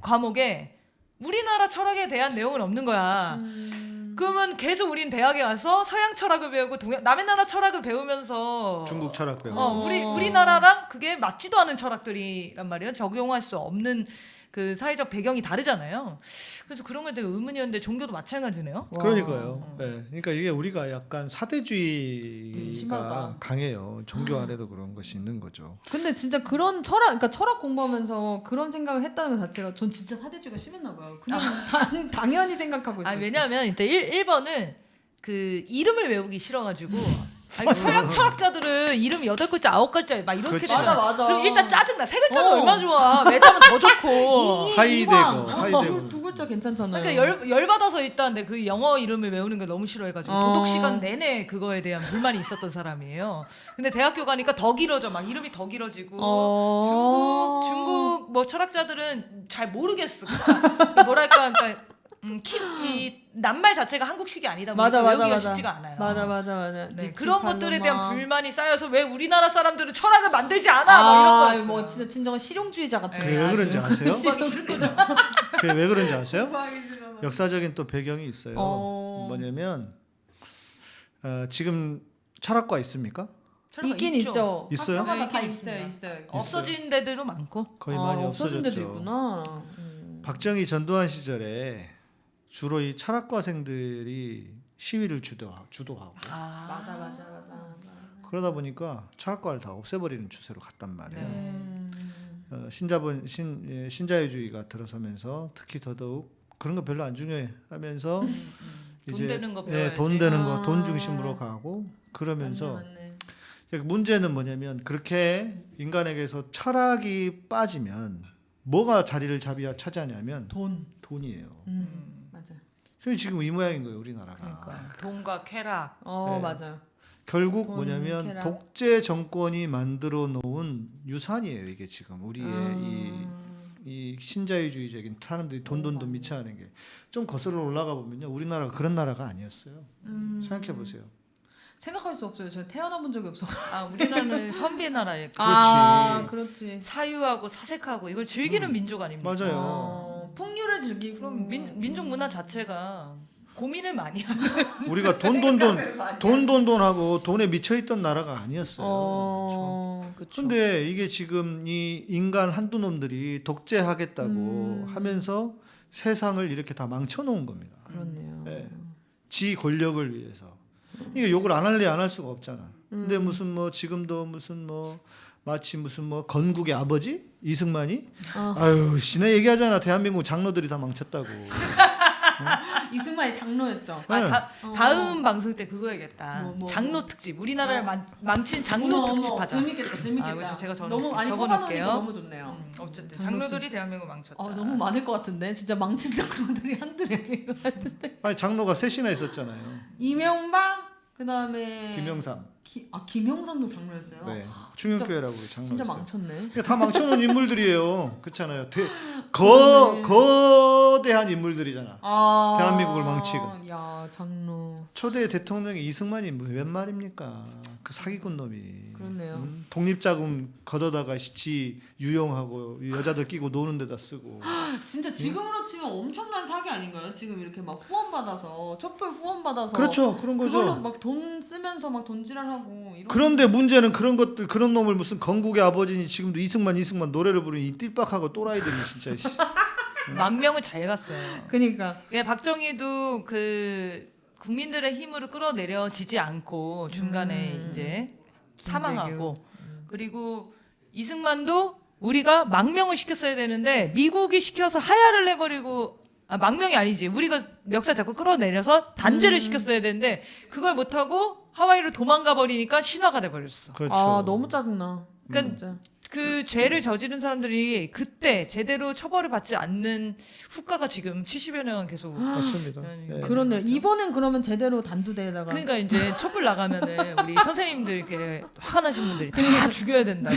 과목에 우리나라 철학에 대한 내용은 없는 거야. 음. 그러면 계속 우린 대학에 와서 서양 철학을 배우고 동양 남의 나라 철학을 배우면서 중국 철학 배우고 어, 우리 우리나라랑 그게 맞지도 않은 철학들이란 말이에요. 적용할 수 없는 그 사회적 배경이 다르잖아요. 그래서 그런 게 되게 의문이었는데 종교도 마찬가지네요. 그러니까요. 네. 그러니까 이게 우리가 약간 사대주의가. 강해요. 종교 안에도 그런 것이 있는 거죠. 근데 진짜 그런 철학, 그러니까 철학 공부하면서 그런 생각을 했다는 것 자체가 전 진짜 사대주의가 심했나 봐요. 그냥 당, 당연히 생각하고 아 있어요. 왜냐하면 일단 1, 1번은 그 이름을 외우기 싫어가지고 아니, 서양 철학자들은 이름 여덟 글자 아홉 글자 막 이렇게 그치. 되잖아. 맞아, 맞아. 그럼 일단 짜증 나. 세 글자면 어. 얼마 좋아. 외자면 더 좋고. [LAUGHS] 하이데거. 하이데거. 두 글자 괜찮잖아요. 그러니까 열, 열 받아서 일단 내 그 영어 이름을 외우는 걸 너무 싫어해가지고 어. 도덕 시간 내내 그거에 대한 불만이 있었던 사람이에요. 근데 대학교 가니까 더 길어져 막 이름이 더 길어지고 어. 중국 중국 뭐 철학자들은 잘 모르겠어. 그러니까 뭐랄까 그러니까 음, 키, [GASPS] 이 낱말 자체가 한국식이 아니다 보니까 맞아, 맞아, 외우기가 맞아. 쉽지가 않아요. 맞아 맞아 맞아. 네, 그런 것들에 대한. 불만이 쌓여서 왜 우리나라 사람들은 철학을 만들지 않아? 막 이런 아, 거였어요. 뭐 진짜 진정한 실용주의자 같은. 그게 왜 그런지 아세요? [LAUGHS] 그게 왜 그런지 아세요? 역사적인 또 배경이 있어요. 어. 뭐냐면 어, 지금 철학과 있습니까? 있긴 있죠. 있죠. 있어요? 다 있긴 있어요. 있어요. 없어진 데들도 많고. 거의 아, 많이 없어진. 데도 있구나. 음. 박정희 전두환 시절에 주로 이 철학과생들이 시위를 주도 주도하고 아. 맞아 맞아 맞아. 그러다 보니까 철학과를 다 없애버리는 추세로 갔단 말이에요. 네. 음. 어, 신자본 신 예, 신자유주의가 들어서면서 특히 더더욱 그런 거 별로 안 중요해 하면서 돈 되는 거 예. 돈 되는 거, 아. 돈 중심으로 가고 그러면서 맞네, 맞네. 이제 문제는 뭐냐면 그렇게 인간에게서 철학이 빠지면 뭐가 자리를 잡이야 차지하냐면 돈. 돈이에요. 음. 그래서 지금 이 모양인 거예요, 우리나라가. 그러니까 돈과 쾌락. 어 네. 맞아. 결국 돈, 뭐냐면 쾌락. 독재 정권이 만들어 놓은 유산이에요, 이게 지금 우리의 음. 이, 이 신자유주의적인 사람들이 돈돈돈 미쳐하는 게 좀 거슬러 올라가 보면요, 우리나라가 그런 나라가 아니었어요. 음. 생각해 보세요. 생각할 수 없어요. 제가 태어나 본 적이 없어. 아 우리나라는 [LAUGHS] 선비의 나라에 아, 그렇지. 사유하고 사색하고 이걸 즐기는 민족 아닙니까? 맞아요. 어, 즐기고 그럼 민, 민족 문화 자체가 고민을 많이 하는 [LAUGHS] 우리가 돈 돈 돈 돈 돈 돈 하고 돈에 미쳐 있던 나라가 아니었어요. 어, 그렇죠. 근데 이게 지금 이 인간 한두 놈들이 독재하겠다고 음. 하면서 세상을 이렇게 다 망쳐놓은 겁니다. 그렇네요. 네. 지 권력을 위해서. 이게 욕을 안 할래 안 할 수가 없잖아. 근데 음. 무슨 뭐 지금도 무슨 뭐 마치 무슨 뭐 건국의 아버지 이승만이 어. 아유 씨네 얘기하잖아 대한민국 장로들이 다 망쳤다고. [LAUGHS] 이승만이 장로였죠. 아, 네. 다, 어. 다음 방송 때 그거 해야겠다. 뭐, 뭐, 장로 뭐. 특집. 우리나라를 어. 망, 망친 장로 어머, 특집 하자. 재밌겠다, 재밌겠다. 아, 제가 저 너무 많이 적어놓을게요. 너무 좋네요. 음, 어쨌든 장로 장로들이 대한민국 망쳤다. 아, 너무 많을 것 같은데 진짜 망친 장로들이 한둘이 아닌 것 같은데. 아니 장로가 셋이나 있었잖아요. 이명박 그다음에 김영삼. 기, 아 김영삼도 장로였어요. 네. 아, 충영교회라고 진짜 장로였어요. 망쳤네. 그러니까 다 망쳐놓은 인물들이에요. 그렇잖아요. 대, [LAUGHS] 거 거대한 인물들이잖아. 아, 대한민국을 망치고. 야 장로. 초대 대통령이 이승만이 뭐웬 말입니까? 그 사기꾼 놈이. 그렇네요. 음, 독립자금 걷어다가 시 유용하고 여자들 끼고 노는 데다 쓰고. [GASPS] 진짜 지금으로 치면 엄청난 사기 아닌가요? 지금 이렇게 막 후원 받아서 촛불 후원 받아서 그렇죠. 그런 거죠. 그걸로 막 돈 쓰면서 막 이런. 그런데 문제는 그런 것들 그런 놈을 무슨 건국의 아버지니 지금도 이승만 이승만 노래를 부르니 이 띨빡하고 또라이들이 진짜 씨. [LAUGHS] 망명을 잘 갔어요. 그러니까 예, 박정희도 그 국민들의 힘으로 끌어내려지지 않고 중간에 음. 이제 사망하고 그리고 이승만도 우리가 망명을 시켰어야 되는데 미국이 시켜서 하야를 해버리고 아, 망명이 아니지 우리가 멱살 잡고 끌어내려서 단죄를 음. 시켰어야 되는데 그걸 못하고 하와이로 도망가 버리니까 신화가 돼버렸어. 그렇죠. 아 너무 짜증나. 그러니까. 그 죄를 저지른 사람들이 그때 제대로 처벌을 받지 않는 후과가 지금 70여 년 계속 맞습니다. 네. 예. 그렇네요. 이번엔 그러면 제대로 단두대에다가. 그러니까 이제 [LAUGHS] 촛불 나가면은 우리 선생님들 이렇게 화가 나신 분들이 다 죽여야 된다고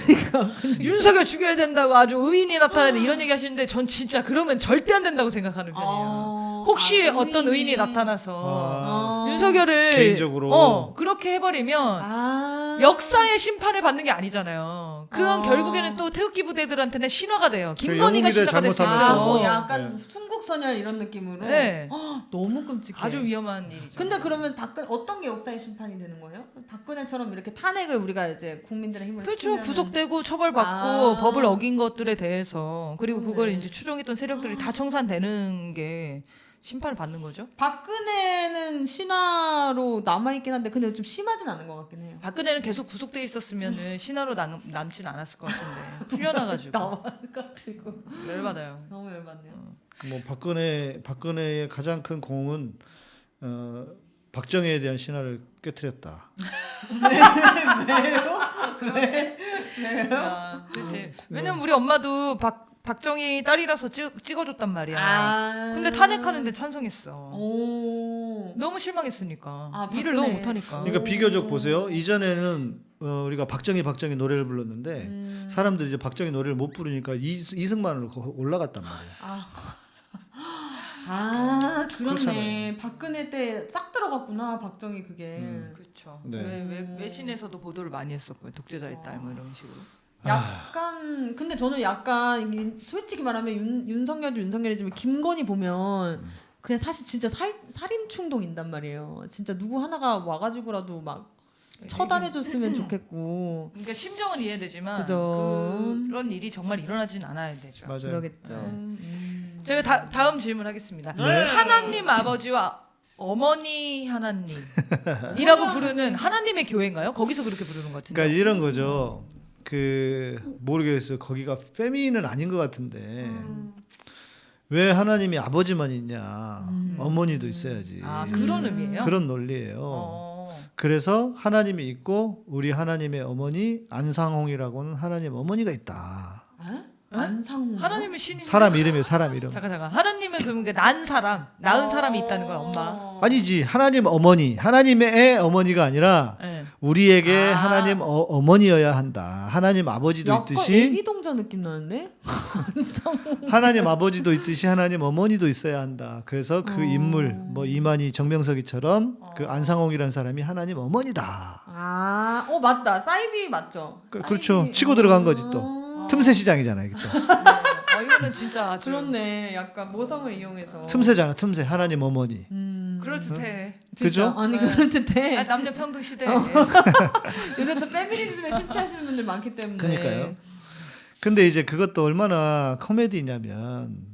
윤석열 죽여야 된다고 아주 의인이 나타나는 이런 얘기 하시는데 전 진짜 그러면 절대 안 된다고 생각하는 편이에요. 아, 혹시 아, 어떤 의인이 의인이. 나타나서 아, 윤석열을 개인적으로. 어, 그렇게 해버리면 아. 역사의 심판을 받는 게 아니잖아요. 그건 아. 결국에는 또 태극기 부대들한테는 신화가 돼요. 그 김건희가 신화가 될수 잘못하면 아. 뭐 네. 약간 순국선열 이런 느낌으로. 네. 아, 너무 끔찍해. 아주 위험한 일이죠. 근데 그러면 박근 어떤 게 역사의 심판이 되는 거예요? 박근혜처럼 이렇게 탄핵을 우리가 이제 국민들의 힘으로 그렇죠. 시키면은- 구속되고 처벌받고 아. 법을 어긴 것들에 대해서 그리고 그걸 그러네. 이제 추종했던 세력들이 다 청산되는 게 심판을 받는 거죠. 박근혜는 신화로 남아 있긴 한데 근데 좀 심하진 않은 것 같긴 해요. 박근혜는 계속 구속돼 있었으면은 신화로 남, 남진 않았을 것 같은데 풀려나가지고 [LAUGHS] 나와가지고 열받아요. 너무 열받네요. 뭐 박근혜 박근혜의 가장 큰 공은 어, 박정희에 대한 신화를 깨뜨렸다. [LAUGHS] 아, 그렇지. 왜냐면 우리 엄마도 박 박정희 딸이라서 찍, 찍어줬단 말이야. 아. 근데 탄핵하는데 찬성했어. 오. 너무 실망했으니까. 아, 일을. 너무 못하니까. 그러니까 비교적 보세요. 이전에는 어, 우리가 박정희 박정희 노래를 불렀는데 음. 사람들이 이제 박정희 노래를 못 부르니까 이, 이승만으로 거- 올라갔단 말이에요. 아 그렇네. 그렇잖아요. 박근혜 때 싹 들어갔구나 박정희 그게. 음. 그렇죠. 네. 외, 외, 외신에서도 보도를 많이 했었고요. 독재자의 딸뭐 이런 식으로. 약간 근데 저는 약간 이게 솔직히 말하면 윤, 윤석열도 윤석열이지만 김건희 보면 그냥 사실 진짜 살, 살인 충동 인단 말이에요. 진짜 누구 하나가 와가지고라도 막 처단해줬으면 좋겠고 그러니까 심정은 이해되지만 그죠. 그런 일이 정말 일어나진 않아야 되죠. 맞아요. 그러겠죠. 네. 음. 제가 다, 다음 질문하겠습니다. 네. 하나님 아버지와 어머니 하나님이라고 부르는 하나님의 교회인가요? 거기서 그렇게 부르는 것 같은데. 그러니까 이런 거죠. 그 모르겠어요. 거기가 페미는 아닌 것 같은데 음. 왜 하나님이 아버지만 있냐? 어머니도 있어야지. 아 그런 의미예요? 그런 논리예요. 어. 그래서 하나님이 있고 우리 하나님의 어머니 안상홍이라고는 하나님 어머니가 있다. 에? 안상홍. 하나님은 신이 사람 이름이에요. 사람 이름. 잠깐 잠깐. 하나님은 그러면 그 난 사람, 낳은 사람이 있다는 거야, 엄마. 아니지 하나님 어머니 하나님의 애 어머니가 아니라 네. 우리에게 아. 하나님 어, 머니여야 한다. 하나님 아버지도 약간 있듯이 애기 동자 느낌 나는데? [LAUGHS] 안상홍. 하나님 아버지도 있듯이 하나님 어머니도 있어야 한다. 그래서 그 어. 인물 뭐 이만희 정명석이처럼 그 안상홍이라는 사람이 하나님 어머니다. 아, 어 맞다. 사이비 맞죠? 그, 사이비. 그렇죠. 치고 들어간 거지 또. 아. 틈새 시장이잖아요. 그죠? 어, 이거는 진짜 아주 그렇네. 약간 모성을 이용해서. 틈새잖아. 틈새. 하나님 어머니. 음. 그럴듯해. 진짜. 그죠? 아니 네. 그럴듯해. 아, 남녀 평등 시대. [LAUGHS] 요새 또 페미니즘에 심취하시는 분들 많기 때문에. 그러니까요. 근데 이제 그것도 얼마나 코미디냐면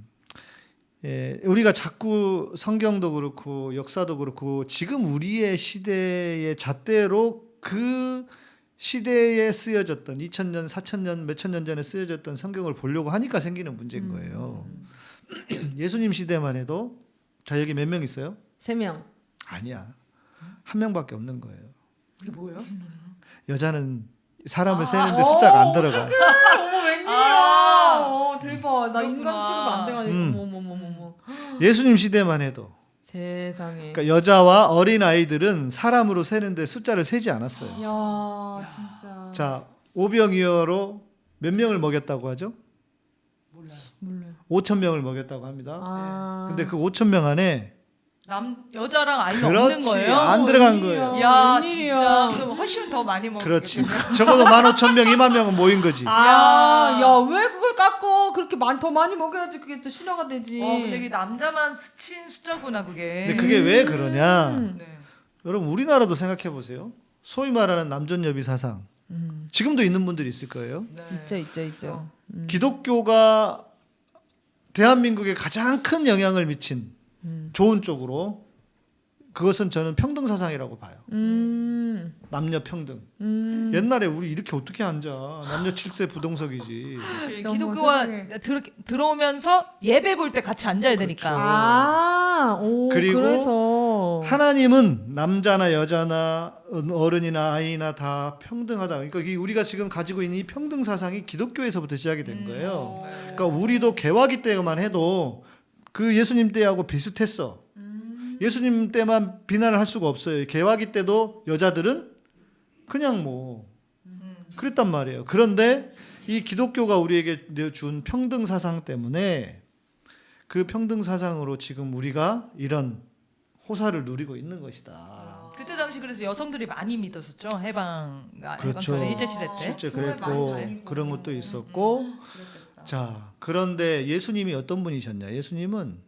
예, 우리가 자꾸 성경도 그렇고 역사도 그렇고 지금 우리의 시대의 잣대로 그 시대에 쓰여졌던 2000년, 4000년, 몇천 년 전에 쓰여졌던 성경을 보려고 하니까 생기는 문제인 거예요. 예수님 시대만 해도 자 여기 몇 명 있어요? 세 명. 아니야. 한 명밖에 없는 거예요. 그게 뭐예요? 여자는 사람을 세는데 숫자가 안 들어가. 어머 웬일이야. 아. 어, 대박. 나 인간 그렇구나. 취급 안 돼가지고. 음. 어머. 예수님 시대만 해도 세 세상에. 그러니까 여자와 어린 아이들은 사람으로 세는데 숫자를 세지 않았어요. 야 진짜. 자, 오병이어로 몇 명을 먹였다고 하죠? 몰라요. 5천 명을 먹였다고 합니다. 아. 근데 그 5천 명 안에 남 여자랑 아이가 그렇지, 없는 거예요? 안 들어간. 거예요. 야 웬일이야. 진짜 그럼 훨씬 더 많이 먹. 그렇지. 적어도 15,000명, 2만 명은 모인 거지. 아, 야, 왜 그걸 깎고 그렇게 많이 더 많이 먹여야지 그게 또 신화가 되지. 어 근데 이게 남자만 스친 숫자구나 그게. 근데 그게 왜 그러냐? 음. 네. 여러분 우리나라도 생각해 보세요. 소위 말하는 남존여비 사상. 음. 지금도 있는 분들이 있을 거예요. 네. 있죠, 있죠, 있죠. 음. 기독교가 대한민국에 가장 큰 영향을 미친 음. 좋은 쪽으로 그것은 저는 평등 사상이라고 봐요. 음. 남녀 평등. 음. 옛날에 우리 이렇게 어떻게 앉아? 남녀 7세 부동석이지. 세상에. 들, 들어오면서 예배 볼 때 같이 앉아야 되니까. 그렇죠. 아, 오, 그리고 그래서 하나님은 남자나 여자나 어른이나 아이나 다 평등하다. 그러니까 이 우리가 지금 가지고 있는 이 평등 사상이 기독교에서부터 시작이 된 거예요. 그러니까 우리도 개화기 때만 해도 그 예수님 때하고 비슷했어. 예수님 때만 비난을 할 수가 없어요. 개화기 때도 여자들은 그냥 뭐 그랬단 말이에요. 그런데 이 기독교가 우리에게 준 평등 사상 때문에 그 평등 사상으로 지금 우리가 이런 호사를 누리고 있는 것이다. 그때 당시 그래서 여성들이 많이 믿었었죠 해방 아, 그렇죠. 해방 전에 일제 시대 때. 실제 그랬고. 그런 것도 있었고 자 그런데 예수님이 어떤 분이셨냐? 예수님은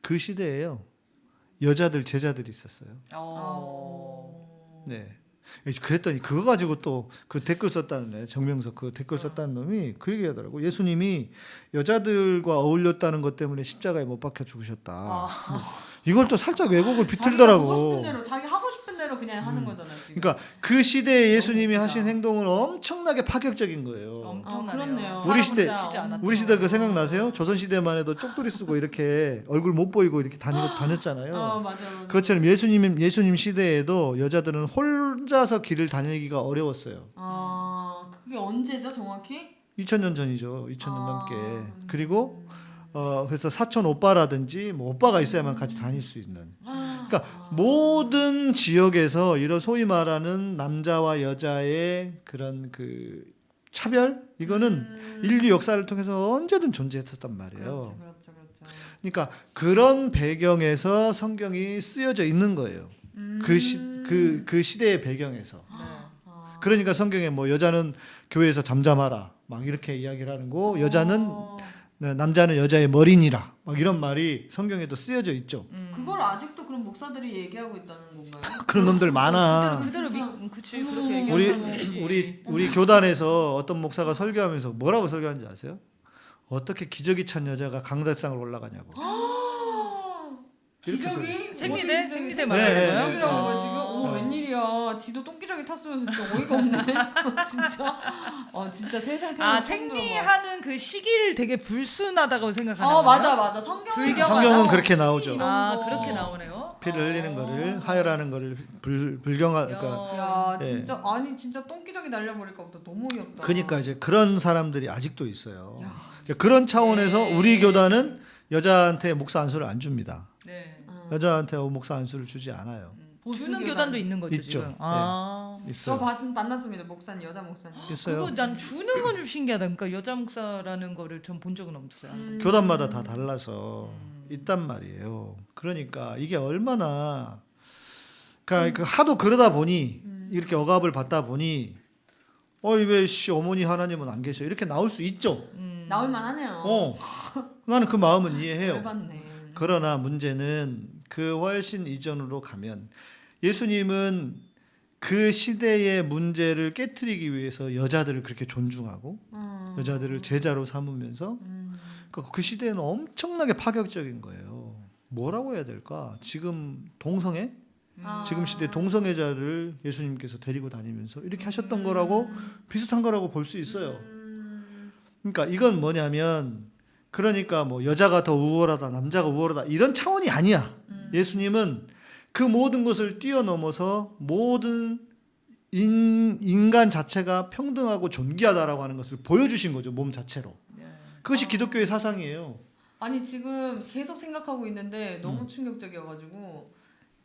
그 시대에요 여자들 제자들이 있었어요. 어. 네. 그랬더니 그거 가지고 또 그 댓글 썼다는 애 정명석 그 댓글 썼다는 놈이 그 얘기 하더라고. 예수님이 여자들과 어울렸다는 것 때문에 십자가에 못 박혀 죽으셨다. [LAUGHS] 이걸 또 살짝 왜곡을 자기가 하고 비틀더라고. 싶은 대로 자기 하고 싶은 대로 그냥 하는 거잖아 지금. 그러니까 그 시대에 예수님이. 하신 행동은 엄청나게 파격적인 거예요. 엄청나네요. 그렇네요. 우리 시대-. 우리 시대 그 생각나세요? 조선 시대만 해도 쪽두리 쓰고 이렇게 얼굴 못 보이고 이렇게 다니, 다녔잖아요. 어 맞아 맞아. 그것처럼 예수님 예수님 시대에도 여자들은 혼자서 길을 다니기가 어려웠어요. 아 그게 언제죠 정확히? 2000년 전이죠. 2000년 아. 넘게. 그리고 어 그래서 사촌 오빠라든지 뭐 오빠가 있어야만 같이 다닐 수 있는. 그러니까 모든 지역에서 이런 소위 말하는 남자와 여자의 그런 그 차별 이거는 인류 역사를 통해서 언제든 존재했었단 말이에요. 그렇죠 그렇죠 그렇죠. 그러니까 그런 배경에서 성경이 쓰여져 있는 거예요. 그시 그 그 시대의 배경에서. 아. 그러니까 성경에 뭐 여자는 교회에서 잠잠하라 막 이렇게 이야기를 하는 거 여자는 어. 네, 남자는 여자의 머리니라 막 이런 말이 성경에도 쓰여져 있죠. 그걸 아직도 그런 목사들이 얘기하고 있다는 건가요? [LAUGHS] 그런 놈들 많아. 그대로 진짜. 믿 그치 음. 그렇게 얘기하는 우리 있지. 우리 우리 교단에서 어떤 목사가 설교하면서 뭐라고 설교하는지 아세요? 어떻게 기저귀 찬 여자가 강대상을 올라가냐고. [LAUGHS] 이렇게. 기저귀? 생리대? 생리대 네, 말하는 네, 거예요? 네. 어. 지금? 어 웬일이야? 지도 똥기저귀 탔으면서 진짜 어이가 없네. [LAUGHS] 진짜. 어 진짜 세상 태어나 아 생리하는 그 시기를 되게 불순하다고 생각하는 어? 맞아 맞아 성경 불경 성경은. 그렇게 나오죠. 아 거. 그렇게 나오네요. 피를 흘리는 거를 하혈하는 거를 불 불경하 그러니까 야 예. 진짜 아니 진짜 똥기저귀 날려버릴까 보다 너무 어이없다. 그러니까 이제 그런 사람들이 아직도 있어요. 그런 차원에서 우리 교단은 여자한테 목사 안수를 안 줍니다. 네. 여자한테 목사 안수를 주지 않아요. 보수 주는 교단. 교단도 있는 거죠 있죠. 지금. 네. 아. 저 있어요. 봤, 만났습니다 목사님 여자 목사님. 있어요. 그거 난 주는 건 좀 신기하다. 그러니까 여자 목사라는 거를 전 본 적은 없어요. 음. 교단마다 다 달라서 있단 말이에요. 그러니까 이게 얼마나 그러니까 그 하도 그러다 보니 이렇게 억압을 받다 보니 어이 왜씨 어머니 하나님은 안 계셔 이렇게 나올 수 있죠. 음. 나올 만하네요. 어 나는 그 마음은 이해해요. 열받네. 그러나 문제는 그 훨씬 이전으로 가면 예수님은 그 시대의 문제를 깨뜨리기 위해서 여자들을 그렇게 존중하고 음. 여자들을 제자로 삼으면서 음. 그, 그 시대는 엄청나게 파격적인 거예요. 뭐라고 해야 될까? 지금 동성애? 아. 지금 시대 동성애자를 예수님께서 데리고 다니면서 이렇게 하셨던 거라고 비슷한 거라고 볼 수 있어요. 음. 그러니까 이건 뭐냐면 그러니까 뭐 여자가 더 우월하다 남자가 우월하다 이런 차원이 아니야. 예수님은 그 모든 것을 뛰어넘어서 모든 인, 인간 자체가 평등하고 존귀하다라고 하는 것을 보여주신 거죠 몸 자체로. 그것이 기독교의 사상이에요. 아니 지금 계속 생각하고 있는데 음. 너무 충격적이어가지고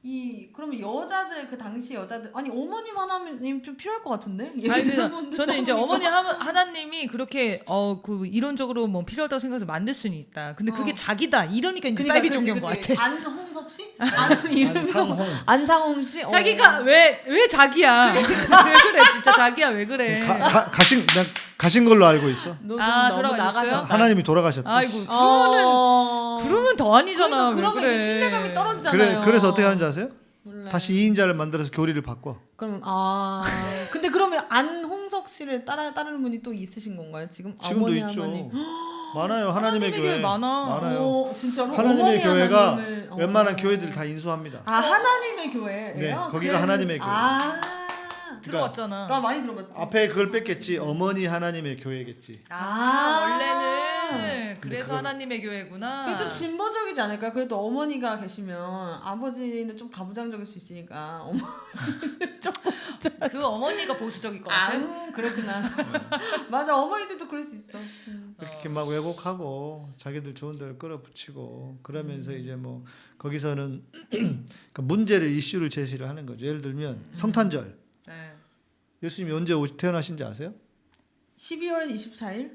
이 그러면 여자들 그 당시 여자들 아니 어머님 하나님 좀 필요할 것 같은데? 아니 저는, 이제 어머니 하, 하나님이 그렇게 어 그 이론적으로 뭐 필요하다고 생각해서 만들 수는 있다. 근데 그게 어. 자기다. 이러니까 이제 그러니까 사이비 종교인 것. 같아. 안홍석 씨? 안 [LAUGHS] 이름이 안상홍. 안상홍 씨? 어. 자기가 왜왜 자기야? [LAUGHS] 왜 그래 진짜 자기야 왜 그래? 가, 가, 가신 난 가신 걸로 알고 있어. 아, 돌아가셨어요? 나가셨다. 하나님이 돌아가셨다. 아이고 어. 그러면 더 아니잖아. 그러니까 그러면 그래. 신뢰감이 떨어지잖아요. 그래 그래서 어떻게 하는지 아세요? 몰라요. 다시 2인자를 만들어서 교리를 바꿔. 그럼 아 [LAUGHS] 근데 그러면 안홍석 씨를 따라 따르는 분이 또 있으신 건가요? 지금 지금도 어머니 있죠. [GASPS] 많아요. 하나님의, 하나님의 교회. 많아. 많아요. 어, 진짜로 하나님의 교회가 하나님을, 어. 웬만한 교회들 다 인수합니다. 아 하나님의 교회예요? 네, 거기가 그래서- 하나님의 교회. 아 들어왔잖아. 나 많이 들어봤지. 앞에 그걸 뺐겠지. 어머니 하나님의 교회겠지. 아, 아. 원래는 그래서 그걸- 하나님의 교회구나. 이게 좀 진보적이지 않을까? 그래도 어머니가 계시면 아버지는 좀 가부장적일 수 있으니까 어머 [LAUGHS] 그 어머니가 보수적일 것아 같아. 음, 그렇구나. [LAUGHS] 맞아 어머니들도 그럴 수 있어. 음. 이렇게 막 왜곡하고 자기들 좋은 데를 끌어붙이고 그러면서 음. 이제 뭐 거기서는 [CLEARS THROAT] 그 문제를 이슈를 제시를 하는 거죠. 예를 들면 성탄절. 네. 예수님이 언제 태어나신지 아세요? 12월 24일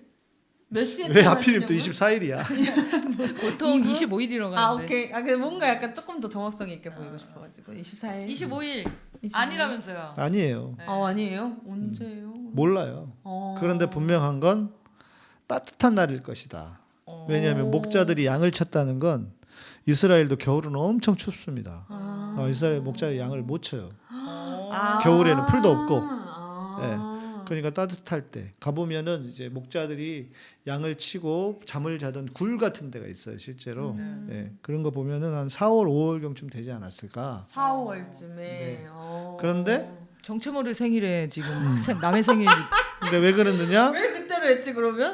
몇 시에 왜 하필이면 또 태어나시냐고요? 24일이야? [LAUGHS] 보통 이분? 25일이라고 아 하는데. 오케이. 아그 뭔가 약간 조금 더 정확성이 있게 보이고 싶어가지고 24일. 25일 25일. 아니라면서요. 아니에요. 네. 어 아니에요? 언제예요? 몰라요. 어. 그런데 분명한 건 따뜻한 날일 것이다. 어. 왜냐하면 목자들이 양을 쳤다는 건 이스라엘도 겨울은 엄청 춥습니다. 아. 어, 이스라엘 목자의 양을 못 쳐요. 아. 겨울에는 풀도 없고. 아. 그러니까 따뜻할 때 가보면은 이제 목자들이 양을 치고 잠을 자던 굴 같은 데가 있어요 실제로 음. 예, 그런 거 보면은 한 4월 5월경쯤 되지 않았을까 4, 5월쯤에. 네. 어. 그런데 정체모를 생일에 지금 생- 남의 생일 [LAUGHS] 근데 왜 그러느냐 왜 그때로 했지 그러면?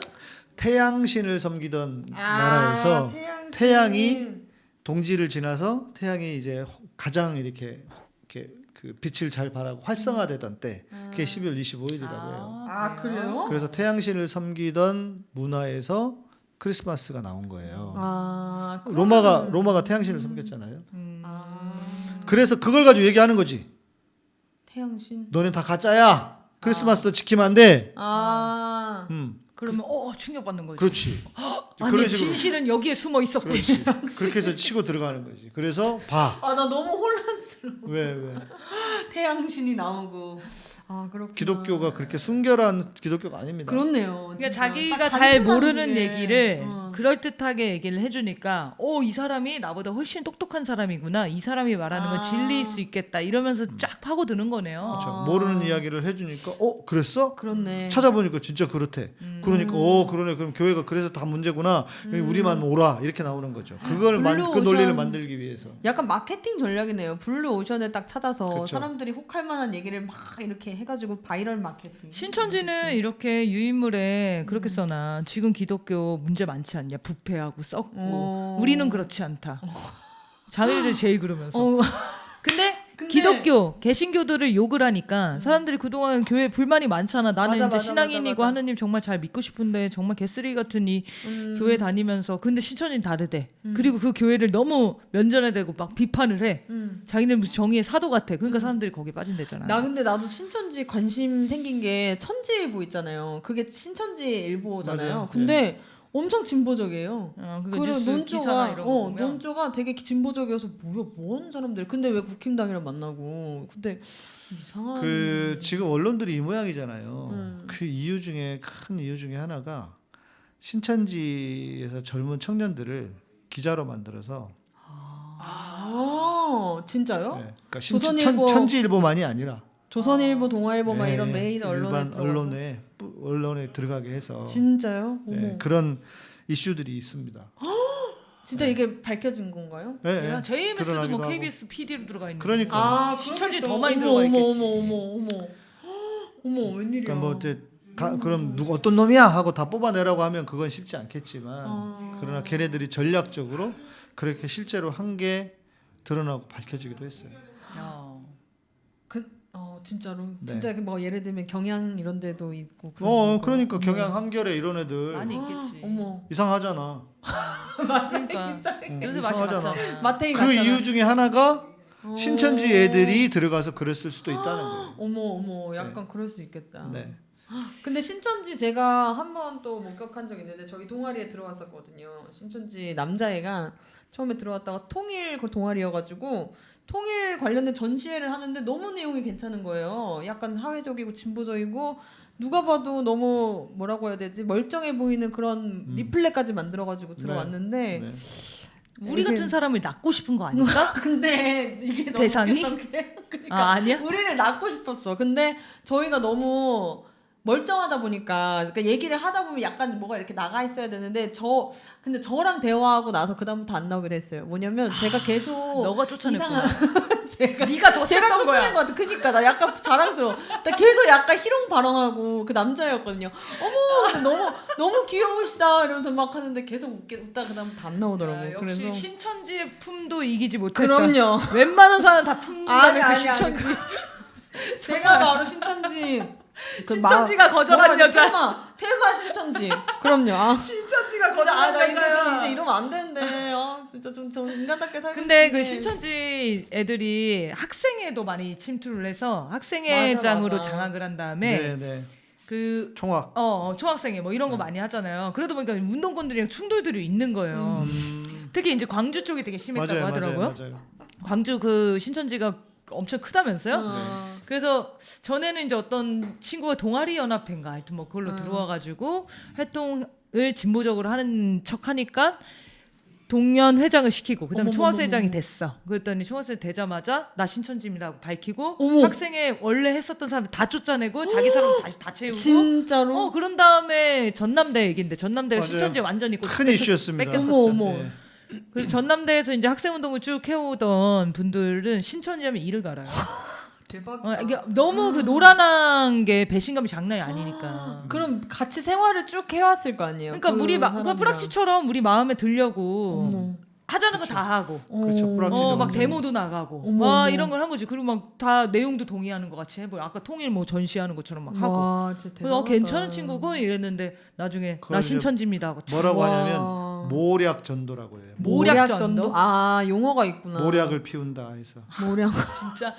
태양신을 섬기던 아, 나라에서 태양신. 태양이 동지를 지나서 태양이 이제 가장 이렇게 이렇게 그 빛을 잘 발하고 활성화되던 때 그게 12월 25일이라고 해요. 아 그래요? 그래서 태양신을 섬기던 문화에서 크리스마스가 나온 거예요. 아 로마가 로마가 태양신을 섬겼잖아요. 음. 아 그래서 그걸 가지고 얘기하는 거지. 태양신. 너네 다 가짜야. 크리스마스도 지키면 안 돼. 아 음, 그러면 어 충격받는 거지. 그렇지. 아니 진실은 여기에 숨어 있었대. 그렇지. 그렇게 해서 치고 들어가는 거지. 그래서 봐. 아 나 너무 혼란스 러워. [LAUGHS] 왜 왜? 태양신이 나오고. 아 그렇구나. 기독교가 그렇게 순결한 기독교가 아닙니다. 그렇네요. 그러니까 진짜. 자기가 딱잘 모르는 게. 얘기를 어. 그럴 듯하게 얘기를 해주니까, 오 이 사람이 나보다 훨씬 똑똑한 사람이구나. 이 사람이 말하는 건 아. 진리일 수 있겠다. 이러면서 쫙 파고드는 거네요. 그렇죠. 아. 모르는 이야기를 해주니까 어 그랬어? 그렇네. 찾아보니까 진짜 그렇대. 음. 그러니까 어 그러네. 그럼 교회가 그래서 다 문제구나. 우리만 오라 이렇게 나오는 거죠. 그걸 만, 그 논리를. 만들기 위해서. 약간 마케팅 전략이네요. 블루 오션에 딱 찾아서 그쵸. 사람들이 혹할 만한 얘기를 막 이렇게 해가지고 바이럴 마케팅. 신천지는 이렇게 유인물에 그렇게 써놔. 지금 기독교 문제 많지 않냐. 부패하고 썩고. 어. 우리는 그렇지 않다. 자기네들 제일 그러면서. 어. [LAUGHS] 근데, 근데- 기독교, 개신교들을 욕을 하니까 사람들이 그동안 교회 불만이 많잖아. 나는 맞아, 이제 맞아, 신앙인이고 맞아, 맞아. 하느님 정말 잘 믿고 싶은데 정말 개쓰레기 같은 이 음. 교회 다니면서 근데 신천지는 다르대. 그리고 그 교회를 너무 면전에 대고 막 비판을 해. 음. 자기는 무슨 정의의 사도 같아. 그러니까 사람들이 거기에 빠진대잖아. 나 근데 나도 신천지 관심 생긴 게 천지일보 있잖아요. 그게 신천지 일보잖아요. 맞아요. 근데 엄청 진보적이에요. 어, 그거 그리고 뉴스 기사나 논조가 이런 거 어, 보면 논조가 되게 진보적이어서 뭐야 뭔 사람들. 근데 왜 국힘당이랑 만나고? 근데 이상한. 그 지금 언론들이 이 모양이잖아요. 음. 그 이유 중에 큰 이유 중에 하나가 신천지에서 젊은 청년들을 기자로 만들어서 아 진짜요? 네, 그러니까 신, 조선일보- 천, 천지일보만이 아니라 조선일보, 동아일보 막 네, 이런 메이저 언론에. 언론에 뿌- 언론에 들어가게 해서 진짜요? 어머. 네, 그런 이슈들이 있습니다. [GASPS] 진짜 이게 밝혀진 건가요? 네, 네, 야, JMS도 뭐 드러나기도 하고. KBS PD로 들어가 있는. 그러니까. 아 신천지 그러겠다. 더 많이 어머, 들어가 어머, 있겠지. 어머 어머 어머 [GASPS] 어머 웬일이야? 그러니까 뭐 이제 다 그럼 누구 어떤 놈이야 하고 다 뽑아내라고 하면 그건 쉽지 않겠지만 아. 그러나 걔네들이 전략적으로 그렇게 실제로 한 게 드러나고 밝혀지기도 했어요. 어. 어, 진짜로. 네. 진짜 뭐 예를 들면 경양 이런 데도 있고. 어 거. 그러니까 어머. 경양 한결에 이런 애들 많이 있겠지. [GASPS] 어머. 이상하잖아. [LAUGHS] 그러니까 응, 요새 이상하잖아. 마테이 그 같잖아. 이유 중에 하나가 어. 신천지 애들이 들어가서 그랬을 수도 있다는 거예요. [GASPS] 어머 어머 약간 그럴 수 있겠다. 네. [GASPS] 근데 신천지 제가 한 번 또 목격한 적 있는데 저희 동아리에 들어갔었거든요. 신천지 남자애가 처음에 들어갔다가 통일 그 동아리여가지고 통일 관련된 전시회를 하는데 너무 내용이 괜찮은 거예요. 약간 사회적이고 진보적이고 누가 봐도 너무 뭐라고 해야 되지 멀쩡해 보이는 그런 리플렛까지 만들어가지고 들어왔는데 네. 우리 이게- 같은 사람을 낳고 싶은 거 아닐까? [LAUGHS] 근데 이게 너무 대상이? 그러니까 아, 아니야? [LAUGHS] 우리를 낳고 싶었어. 근데 저희가 너무 멀쩡하다 보니까 그러니까 얘기를 하다 보면 약간 뭐가 이렇게 나가 있어야 되는데 저 근데 저랑 대화하고 나서 그 다음부터 안 나오게 됐어요. 뭐냐면 제가 계속 너가 쫓아냈구나. [LAUGHS] 제가 [LAUGHS] 네가 더 제가 셌던 거야. 쫓아낸 것 같아. 그니까 나 약간 자랑스러워. 나 계속 약간 희롱 발언하고 그 남자였거든요. 어머 너무 너무 귀여우시다 이러면서 막 하는데 계속 웃게 웃다 그 다음부터 안 나오더라고. 아, 요 역시 그래서 신천지의 품도 이기지 못했다. 그럼요. 웬만한 사람 다 품는다는 아니, 그 신천지. [LAUGHS] 제가 바로 신천지. 그 신천지가 마- 거절한 뭐라 여자. 테마 테마 신천지. 그럼요. 아, [LAUGHS] 신천지가 진짜 아, 나 이제 여자야. 그럼 이제 이러면 안 되는데. 아, 진짜 좀저 인간답게 살고 근데 그 싶은데. 신천지 애들이 학생회도 많이 침투를 해서 학생회장으로 맞아, 맞아. 장악을 한 다음에 네, 네. 그 총학. 어, 어, 총학생회 뭐 네. 이런 거 많이 하잖아요. 그러다 보니까 운동권들이랑 충돌들이 있는 거예요. 음, 특히 이제 광주 쪽이 되게 심했다고 맞아요, 하더라고요. 맞아요, 맞아요. 광주 그 신천지가 엄청 크다면서요? 어. 그래서 전에는 이제 어떤 친구가 동아리 연합회인가 하여튼 뭐 그걸로 어. 들어와가지고 활동을 진보적으로 하는 척하니까 동년 회장을 시키고 그다음에. 총학생 회장이 됐어. 그랬더니 총학생 되자마자 나 신천지입니다 하고 밝히고 어머. 학생회 원래 했었던 사람 다 쫓아내고 자기 사람 다시 다 채우고 진짜로? 어 그런 다음에 전남대 얘긴데 전남대가 맞아요. 신천지 완전히 그큰 이슈였습니다. 뺏겼었죠. 어머, 어머. 네. 그래서 전남대에서 이제 학생 운동을 쭉 해오던 분들은 신천지하면 이를 갈아요. [LAUGHS] 대박. 어, 이게 너무 그 노란한 게 배신감이 장난이 아니니까. 그럼 같이 생활을 쭉 해왔을 거 아니에요. 그러니까 그 우리. 그러니까 프락치처럼 우리 마음에 들려고 어머. 하자는 거 다 하고. 그렇죠. 프락치 어, 막 정도. 데모도 나가고, 어머, 막 어머. 이런 걸 한 거지. 그리고 막 다 내용도 동의하는 것 같이 해보여. 아까 통일 뭐 전시하는 것처럼 막 하고. 와, 진짜 그래서 어, 대단하다. 괜찮은 친구고 이랬는데 나중에 나 신천지입니다 하고. 참 뭐라고 와. 하냐면 모략 전도라고 해요. 모략 전도? 아 용어가 있구나. 모략을 피운다 해서. 모략. [LAUGHS] 진짜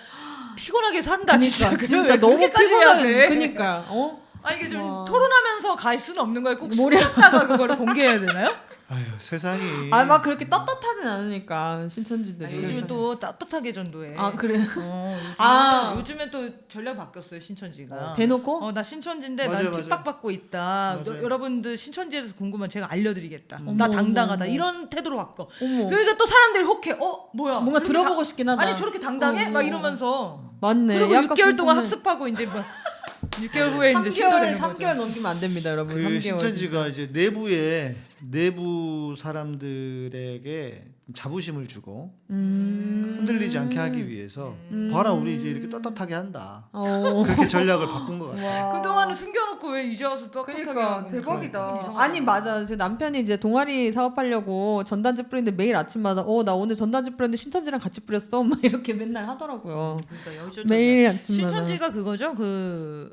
피곤하게 산다 진짜. 그러니까, 진짜 왜 너무 피곤해. 돼? 그니까 어? 아니 이게 좀 와. 토론하면서 갈 수는 없는 거예요. 꼭 모략. 숨었다가 그거를 공개해야 되나요? 아유 세상이. 아막 그렇게 떳떳하진 않으니까 신천지들이. 아니, 요즘 또 따뜻하게 전도해. 아 그래. 어, 요즘에, 아. 요즘에 또 전략 바뀌었어요 신천지가. 대놓고? 어, 나 신천지인데 맞아요, 난. 핍박받고 있다. 여, 여러분들 신천지에 대해서 궁금한 제가 알려드리겠다. 어머, 나 당당하다. 어머. 이런 태도로 바꿔. 어머. 그러니까 또 사람들이 혹해. 어 뭐야? 뭔가 들어보고 다- 싶긴 하다. 아니 저렇게 당당해? 어, 막 어. 이러면서. 맞네. 그리고 약간 6개월 동안 궁금해. 학습하고 이제 뭐 [LAUGHS] 6개월 후에 이제 3개월 신도되는 3개월 거죠. 넘기면 안 됩니다, 여러분. 그 3개월. 신천지가 이제 내부에 내부 사람들에게 자부심을 주고 음. 흔들리지 않게 하기 위해서 봐라 우리 이제 이렇게 떳떳하게 한다. 어. 그렇게 전략을 바꾼 것 같아요. 와. 그동안은 숨겨놓고 왜 이제 와서 또 그러니까 대박이다. 아니 맞아. 제 남편이 이제 동아리 사업하려고 전단지 뿌리는데 매일 아침마다 어 나 오늘 전단지 뿌렸는데 신천지랑 같이 뿌렸어. 막 이렇게 맨날 하더라고요. 그러니까 여기서 매일 아침마다. 신천지가 그거죠. 그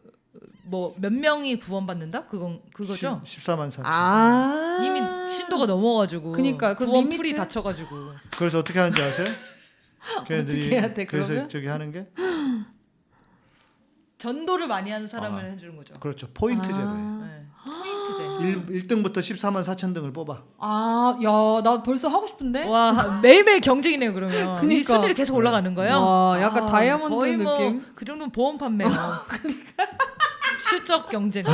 뭐 몇 명이 구원받는다? 그건 그거죠. 14만 4천. 아 이미 신도가 넘어가지고 그니까, 그 구원 limit? 풀이 닫혀가지고 그래서 어떻게 하는지 아세요? [LAUGHS] 걔네들이 어떻게 해야 돼, 그래서 그러면? 저기 하는 게 전도를 많이 하는 사람을 아. 해주는 거죠. 그렇죠. 포인트제로. 네. 포인트제. 1, 1등부터 14만 4천 등을 뽑아. 아, 야, 나 벌써 하고 싶은데? 와 매일매일 경쟁이네요 그러면. 이 그니까. 순위를 계속 올라가는 거예요. 와, 약간 아, 다이아몬드 거의 뭐 느낌? 그 정도는 보험 판매요. 실적 경쟁.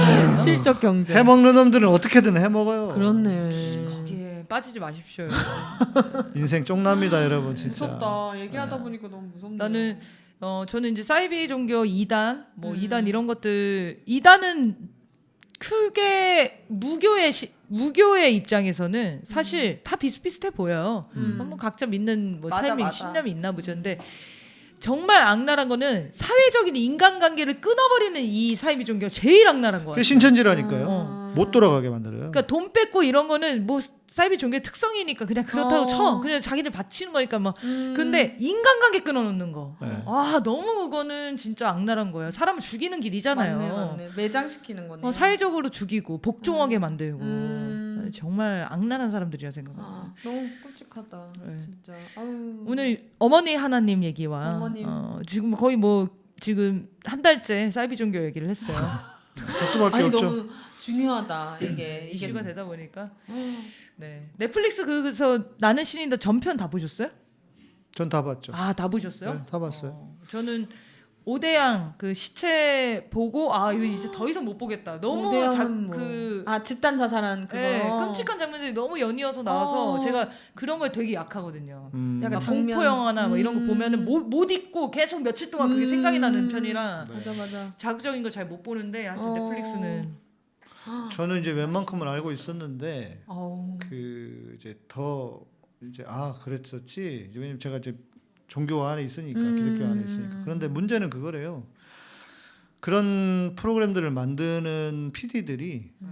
실적 경제. 해먹는 놈들은 어떻게든 해먹어요. 그렇네. 거기에 빠지지 마십시오. [LAUGHS] 인생 쫑납니다 여러분 진짜. 무섭다. 얘기하다 보니까 너무 무섭네. 나는 어 저는 이제 사이비 종교 2단 뭐 음. 2단 이런 것들 2단은 크게 무교의 시, 무교의 입장에서는 사실 다 비슷비슷해 보여요. 음. 뭐 각자 믿는 뭐 맞아, 삶이 맞아. 신념이 있나 보죠. 근데 정말 악랄한 거는 사회적인 인간관계를 끊어버리는 이 사이비 종교가 제일 악랄한 거예요. 신천지라니까요. 어. 못 돌아가게 만들어요. 그러니까 돈 뺏고 이런 거는 뭐 사이비 종교의 특성이니까 그냥 그렇다고 어. 쳐. 그냥 자기들 바치는 거니까 뭐. 음. 근데 인간관계 끊어놓는 거. 네. 아 너무 그거는 진짜 악랄한 거예요. 사람을 죽이는 길이잖아요. 맞네, 맞네. 매장시키는 거네. 어, 사회적으로 죽이고 복종하게 만들고 음. 정말 악랄한 사람들이야 생각합니다. 아, 너무 끔찍하다. 네. 진짜. 아유. 오늘 어머니 하나님 얘기와 어머님. 어, 지금 거의 뭐 지금 한 달째 사이비 종교 얘기를 했어요. [LAUGHS] 아니 없죠. 너무 중요하다 [CLEARS THROAT] 이게 이슈가 되다 보니까 음. 네 넷플릭스 그래서 나는 신인다 전편 다 보셨어요? 전 다 봤죠. 아다 보셨어요? 네, 다 봤어요. 어, 저는 오대양 그 시체 보고 아 이거 이제 더 이상 못 보겠다. 너무 자, 뭐. 그아 집단 자살한 그거. 네, 끔찍한 장면들이 너무 연이어서 나와서 어. 제가 그런 거에 되게 약하거든요. 음. 약간 막 장면. 공포 영화나 뭐 이런 거 음. 보면은 못, 못 잊고 계속 며칠 동안 그게 음. 생각이 나는 편이라 네. 맞아 맞아. 자극적인 거잘못 보는데 하여튼 어. 넷플릭스는 저는 이제 웬만큼은 알고 있었는데 어우. 그 이제 더 이제 아 그랬었지. 이제 왜냐면 제가 이제 종교 안에 있으니까 음. 기독교 안에 있으니까. 그런데 문제는 그거래요. 그런 프로그램들을 만드는 PD들이 네.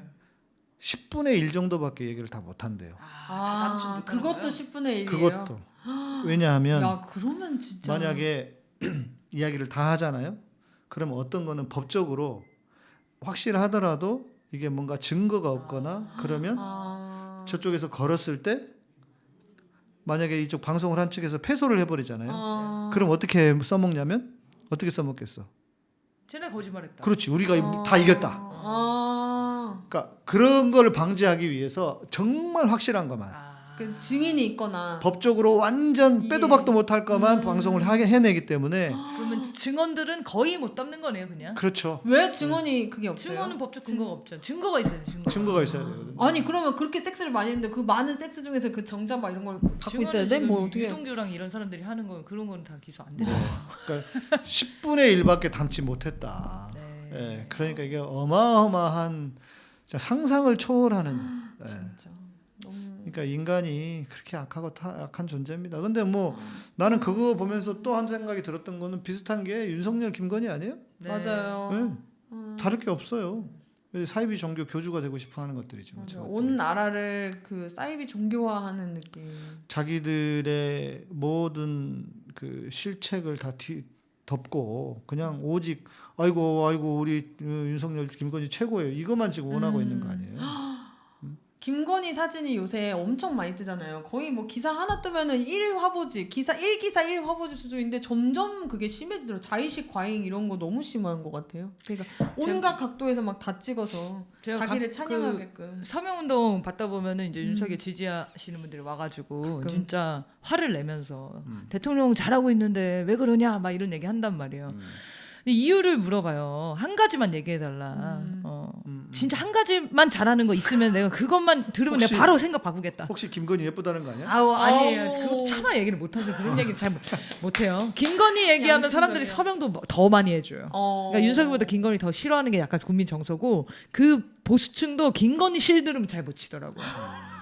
10분의 1 정도밖에 얘기를 다 못한대요. 아, 그것도 10분의 1이에요. 그것도 [GASPS] 왜냐하면 야 그러면 진짜 만약에 [CLEARS THROAT] 이야기를 다 하잖아요. 그러면 어떤 거는 법적으로 확실하더라도 이게 뭔가 증거가 없거나 그러면 아. 저쪽에서 걸었을 때 만약에 이쪽 방송을 한 측에서 패소를 해버리잖아요. 아. 그럼 어떻게 써먹냐면 어떻게 써먹겠어? 쟤네 거짓말했다. 그렇지 우리가 아. 다 이겼다. 아. 그러니까 그런 거를 방지하기 위해서 정말 확실한 것만 아. 그 증인이 있거나 법적으로 완전 빼도 예. 박도 못할 것만 음. 방송을 하게 해내기 때문에 그러면 증언들은 거의 못 담는 거네요, 그냥. 그렇죠. 왜 증언이 그게 없어요? 증언은 법적 근거가 없죠. 증거가 있어야 돼. 증거. 증거가 있어야 되거든요. 아니 그러면 그렇게 섹스를 많이 했는데 그 많은 섹스 중에서 그 정자막 이런 걸 갖고 있어야 돼? 뭐 어떻게? 유동규랑 이런 사람들이 하는 거 그런 거는 다 기소 안 되죠. 그러니까 10분의 1밖에 담지 못했다. 네. 예, 그러니까 이게 어마어마한 진짜 상상을 초월하는. 예. 진짜 너무 그러니까 인간이 그렇게 악하고 타, 악한 존재입니다. 근데 뭐 나는 그거 보면서 또 한 생각이 들었던 거는 비슷한 게 윤석열, 김건희 아니에요? 네. 맞아요. 네. 음. 다를 게 없어요. 사이비 종교 교주가 되고 싶어 하는. 뭐 맞아. 저것들이. 온 나라를 그 사이비 종교화하는 느낌. 자기들의 모든 그 실책을 다 뒤, 덮고 그냥 오직 아이고 아이고 우리 어, 윤석열, 김건희 최고예요. 이것만 지금 원하고 음. 있는 거 아니에요? 김건희 사진이 요새 엄청 많이 뜨잖아요. 거의 뭐 기사 하나 뜨면은 1화보지, 기사 1기사 1화보지 수준인데 점점 그게 심해지더라고요. 자의식 과잉 이런 거 너무 심한 것 같아요. 그러니까 온갖 각도에서 막 다 찍어서 제가 자기를 각- 찬양하게끔. 서명운동 받다 보면은 이제 음. 윤석열 지지하시는 분들이 와가지고 가끔. 진짜 화를 내면서 음. 대통령 잘하고 있는데 왜 그러냐 막 이런 얘기 한단 말이에요. 음. 근데 이유를 물어봐요. 한 가지만 얘기해달라. 음. 어. 진짜 한 가지만 잘하는 거 있으면 내가 그것만 들으면 혹시- 내가 바로 생각 바꾸겠다. 혹시 김건희 예쁘다는 거 아니야? 아우 아니에요. 그것도 차마 얘기를 못 하죠. 그런 얘기는 잘 못, 못해요. 김건희 얘기하면 사람들이. 서명도 뭐- 더 많이 해줘요. 어. 그러니까 윤석열보다 김건희 더 싫어하는 게 약간 국민 정서고 그 보수층도 김건희 실 들으면 잘못 치더라고요.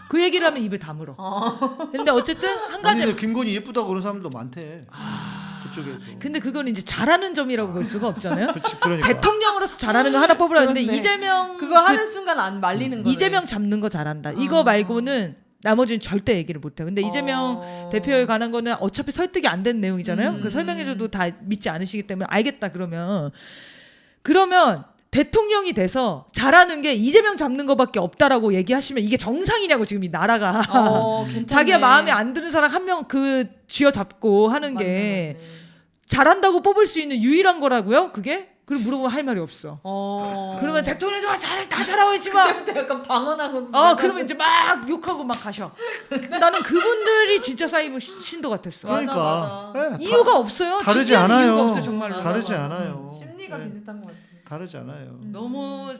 그 얘기를 하면 입을 다물어. 어. 근데 어쨌든 한 가지. 아니 김건희 예쁘다고 그런 사람도 많대. 아. 그쪽에서. 근데 그건 이제 잘하는 점이라고 볼 수가 없잖아요. [LAUGHS] 그렇지, 그러니까. 대통령으로서 잘하는 거 하나 뽑으라 했는데. 이재명 그거 하는 그 순간 안 말리는 거. 이재명 잡는 거 잘한다. 이거 아. 말고는 나머지는 절대 얘기를 못 해요. 근데 이재명 어. 대표에 관한 거는 어차피 설득이 안 된 내용이잖아요. 음. 그 설명해줘도 다 믿지 않으시기 때문에 알겠다 그러면 그러면 대통령이 돼서 잘하는 게 이재명 잡는 거밖에 없다라고 얘기하시면 이게 정상이냐고 지금 이 나라가 어. 자기가 마음에 안 드는 사람 한 명 그 쥐어 잡고 하는 맞네, 게 맞네. 잘한다고 뽑을 수 있는 유일한 거라고요? 그게? 그리고 물어보면 할 말이 없어. 어. 그러면 대통령도 잘, 다 잘하고 있지만 그때부터 약간 방언하고. 어 그러면 이제 막 욕하고 막 가셔. 근데 나는 그분들이 진짜 사이버 시- 신도 같았어. 그러니까 맞아. 예, 다- 이유가 없어요. 다르지 않아요. 이유가 없어요 정말로. 맞아, 다르지 맞아. 않아요. 심리가 예, 비슷한 것 같아. 다르지 않아요. 너무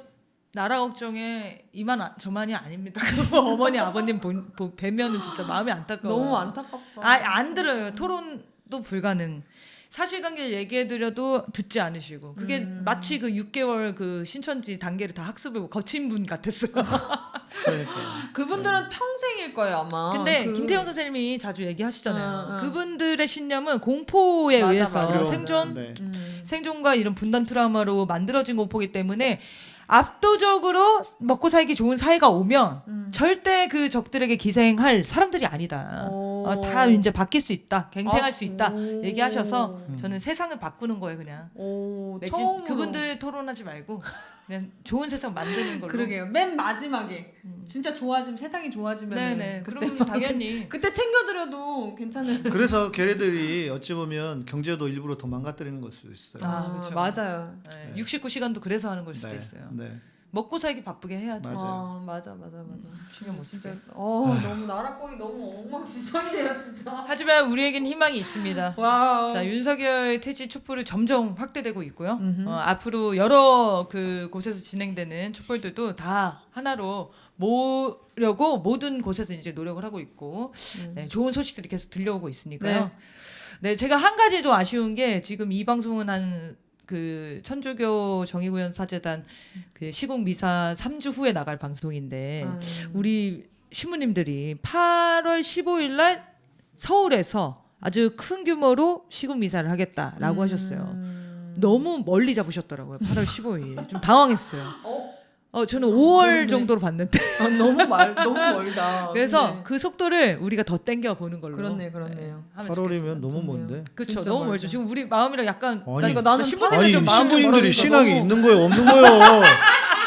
나라 걱정에 이만 아- 저만이 아닙니다. [LAUGHS] 어머니 아버님 본, 보, 뵈면은 진짜 마음이 안타까워. 너무 안타깝다. 아 안 들어요. 토론도 불가능. 사실관계를 얘기해드려도 듣지 않으시고 그게 음. 마치 그 6개월 그 신천지 단계를 다 학습을 거친 분 같았어요. [LAUGHS] 그분들은 평생일 거예요 아마. 근데 그- 김태형 선생님이 자주 얘기하시잖아요. 어, 어. 그분들의 신념은 공포에 맞아, 의해서 맞아. 생존 네. 음. 생존과 이런 분단 트라우마로 만들어진 공포기 때문에 압도적으로 먹고 살기 좋은 사회가 오면 음. 절대 그 적들에게 기생할 사람들이 아니다. 오. 어, 다 이제 바뀔 수 있다, 갱생할 아, 수 있다 오. 얘기하셔서 음. 저는 세상을 바꾸는 거예요 그냥. 오, 처음으로. 그분들 토론하지 말고 그냥 좋은 세상 만드는 걸로. 그러게요. 맨 마지막에 진짜 좋아지면 세상이 좋아지면 네네. 막 당연히 [LAUGHS] 그때 챙겨드려도 괜찮을. 그래서 걔네들이 어찌 보면 경제도 일부러 더 망가뜨리는 걸 수도 있어요. 아, 그쵸. 맞아요. 네, 69시간도 그래서 하는 걸 수도 네, 있어요. 네. 먹고 살기 바쁘게 해야죠. 맞아요. 아, 맞아, 맞아, 맞아. 신경 못 쓰게. 진짜, 어, 너무 나라 꼴이 너무 엉망진창이네요, 진짜. 하지만 우리에겐 희망이 있습니다. 와. 자 윤석열 퇴진 촛불이 점점 확대되고 있고요. 어, 앞으로 여러 그 곳에서 진행되는 촛불들도 다 하나로 모려고 모든 곳에서 이제 노력을 하고 있고 음. 네, 좋은 소식들이 계속 들려오고 있으니까요. 네. 제가 한 가지 좀 아쉬운 게 지금 이 방송은 한 그 천주교 정의구현 사재단 그 시국 미사 3주 후에 나갈 방송인데 음. 우리 신부님들이 8월 15일 날 서울에서 아주 큰 규모로 시국 미사를 하겠다라고 하셨어요. 음. 너무 멀리 잡으셨더라고요. 8월 15일. 좀 당황했어요. 어? 어, 저는 5월 그러네. 정도로 봤는데. 아, 너무 말, [LAUGHS] 너무 멀다. 그래서 네. 그 속도를 우리가 더 땡겨 보는 걸로. 그렇네, 그렇네요. 하면 8월이면 너무. 먼데. 그렇죠. 너무 멀죠. 멀죠. 지금 우리 마음이랑 약간 아니, 그러니까 나는 좀 신부님들이. 신앙이 너무- 있는 거예요, 없는 거예요. [LAUGHS]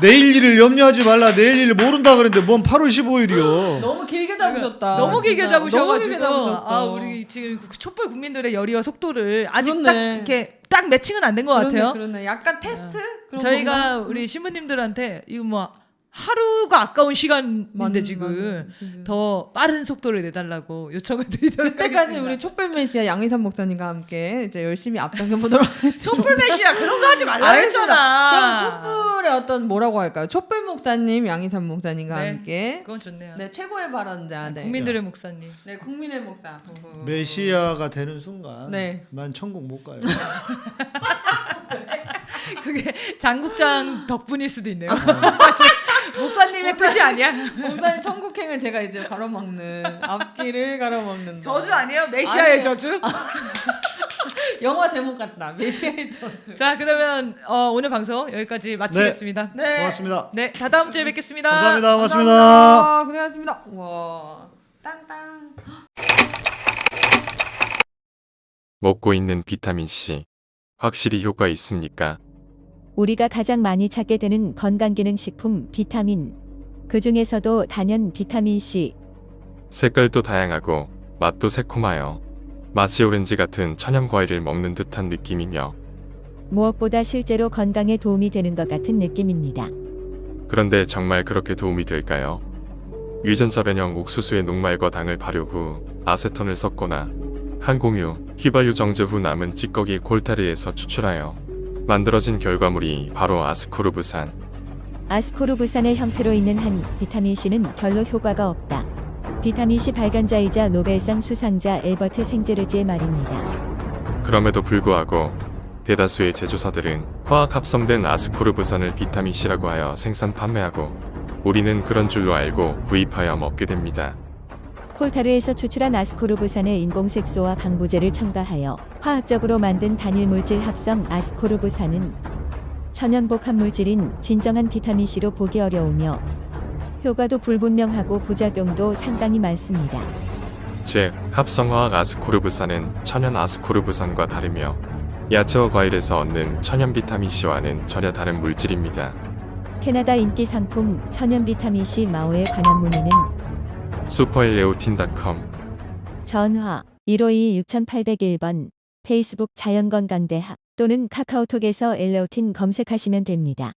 내일 일을 염려하지 말라. 내일 일을 모른다 그랬는데 뭔 8월 15일이요. 너무 길게 잡으셨다. 너무 길게 진짜. 잡으셔가지고 너무 길게 잡으셨어. 아 우리 지금 그 촛불 국민들의 열의와 속도를 아직 딱 그렇네. 이렇게 딱 매칭은 안 된 것 같아요. 그러네. 약간 테스트? 그런 저희가 건가? 우리 신부님들한테 이거 뭐 하루가 아까운 시간인데 맞는, 지금 맞는. 더 빠른 속도를 내달라고 요청을 드리도록 그때까지 하겠습니다. 우리 촛불 메시아 양희삼 목사님과 함께 이제 열심히 앞당겨 보도록 [LAUGHS] 하겠습니다. 촛불 메시아 그런 거 하지 말라. 그럼 촛불의 어떤 뭐라고 할까요? 촛불 목사님, 양희삼 목사님과 네. 함께 그건 좋네요. 네 최고의 발언자, 네, 국민들의 목사님. 네 국민의 목사. 메시아가 되는 순간 네. 난 천국 못 가요. [LAUGHS] 그게 장국장 덕분일 수도 있네요. [LAUGHS] 목사님의 뜻이 아니야. 목사님 천국행을 제가 이제 가로막는 앞길을 가로막는 저주 아니에요? 메시아의 아니에요. 저주? [LAUGHS] 영화 제목 같다. 메시아의 저주. 자 그러면 어, 오늘 방송 여기까지 마치겠습니다. 네. 고맙습니다. 네, 다 다음 주에 뵙겠습니다. 감사합니다. 고맙습니다. 감사합니다. 고생하셨습니다. 와. 땅땅. 먹고 있는 비타민C 확실히 효과 있습니까? 우리가 가장 많이 찾게 되는 건강기능식품 비타민. 그 중에서도 단연 비타민C. 색깔도 다양하고 맛도 새콤하여 마치 오렌지 같은 천연 과일을 먹는 듯한 느낌이며 무엇보다 실제로 건강에 도움이 되는 것 같은 느낌입니다. 그런데 정말 그렇게 도움이 될까요? 유전자 변형 옥수수의 녹말과 당을 발효 후 아세톤을 섞거나 항공유, 휘발유 정제 후 남은 찌꺼기 콜타르에서 추출하여 만들어진 결과물이 바로 아스코르브산. 아스코르브산의 형태로 있는 한 비타민C는 별로 효과가 없다. 비타민C 발견자이자 노벨상 수상자 엘버트 생제르지의 말입니다. 그럼에도 불구하고 대다수의 제조사들은 화학 합성된 아스코르브산을 비타민C라고 하여 생산 판매하고 우리는 그런 줄로 알고 구입하여 먹게 됩니다. 콜타르에서 추출한 아스코르브산의 인공색소와 방부제를 첨가하여 화학적으로 만든 단일 물질 합성 아스코르브산은 천연 복합 물질인 진정한 비타민C로 보기 어려우며 효과도 불분명하고 부작용도 상당히 많습니다. 즉, 합성화학 아스코르브산은 천연 아스코르브산과 다르며 야채와 과일에서 얻는 천연 비타민C와는 전혀 다른 물질입니다. 캐나다 인기 상품 천연 비타민C 마오에 관한 문의는 슈퍼일레오틴닷컴 전화 152-6801번 페이스북 자연건강대학 또는 카카오톡에서 엘레오틴 검색하시면 됩니다.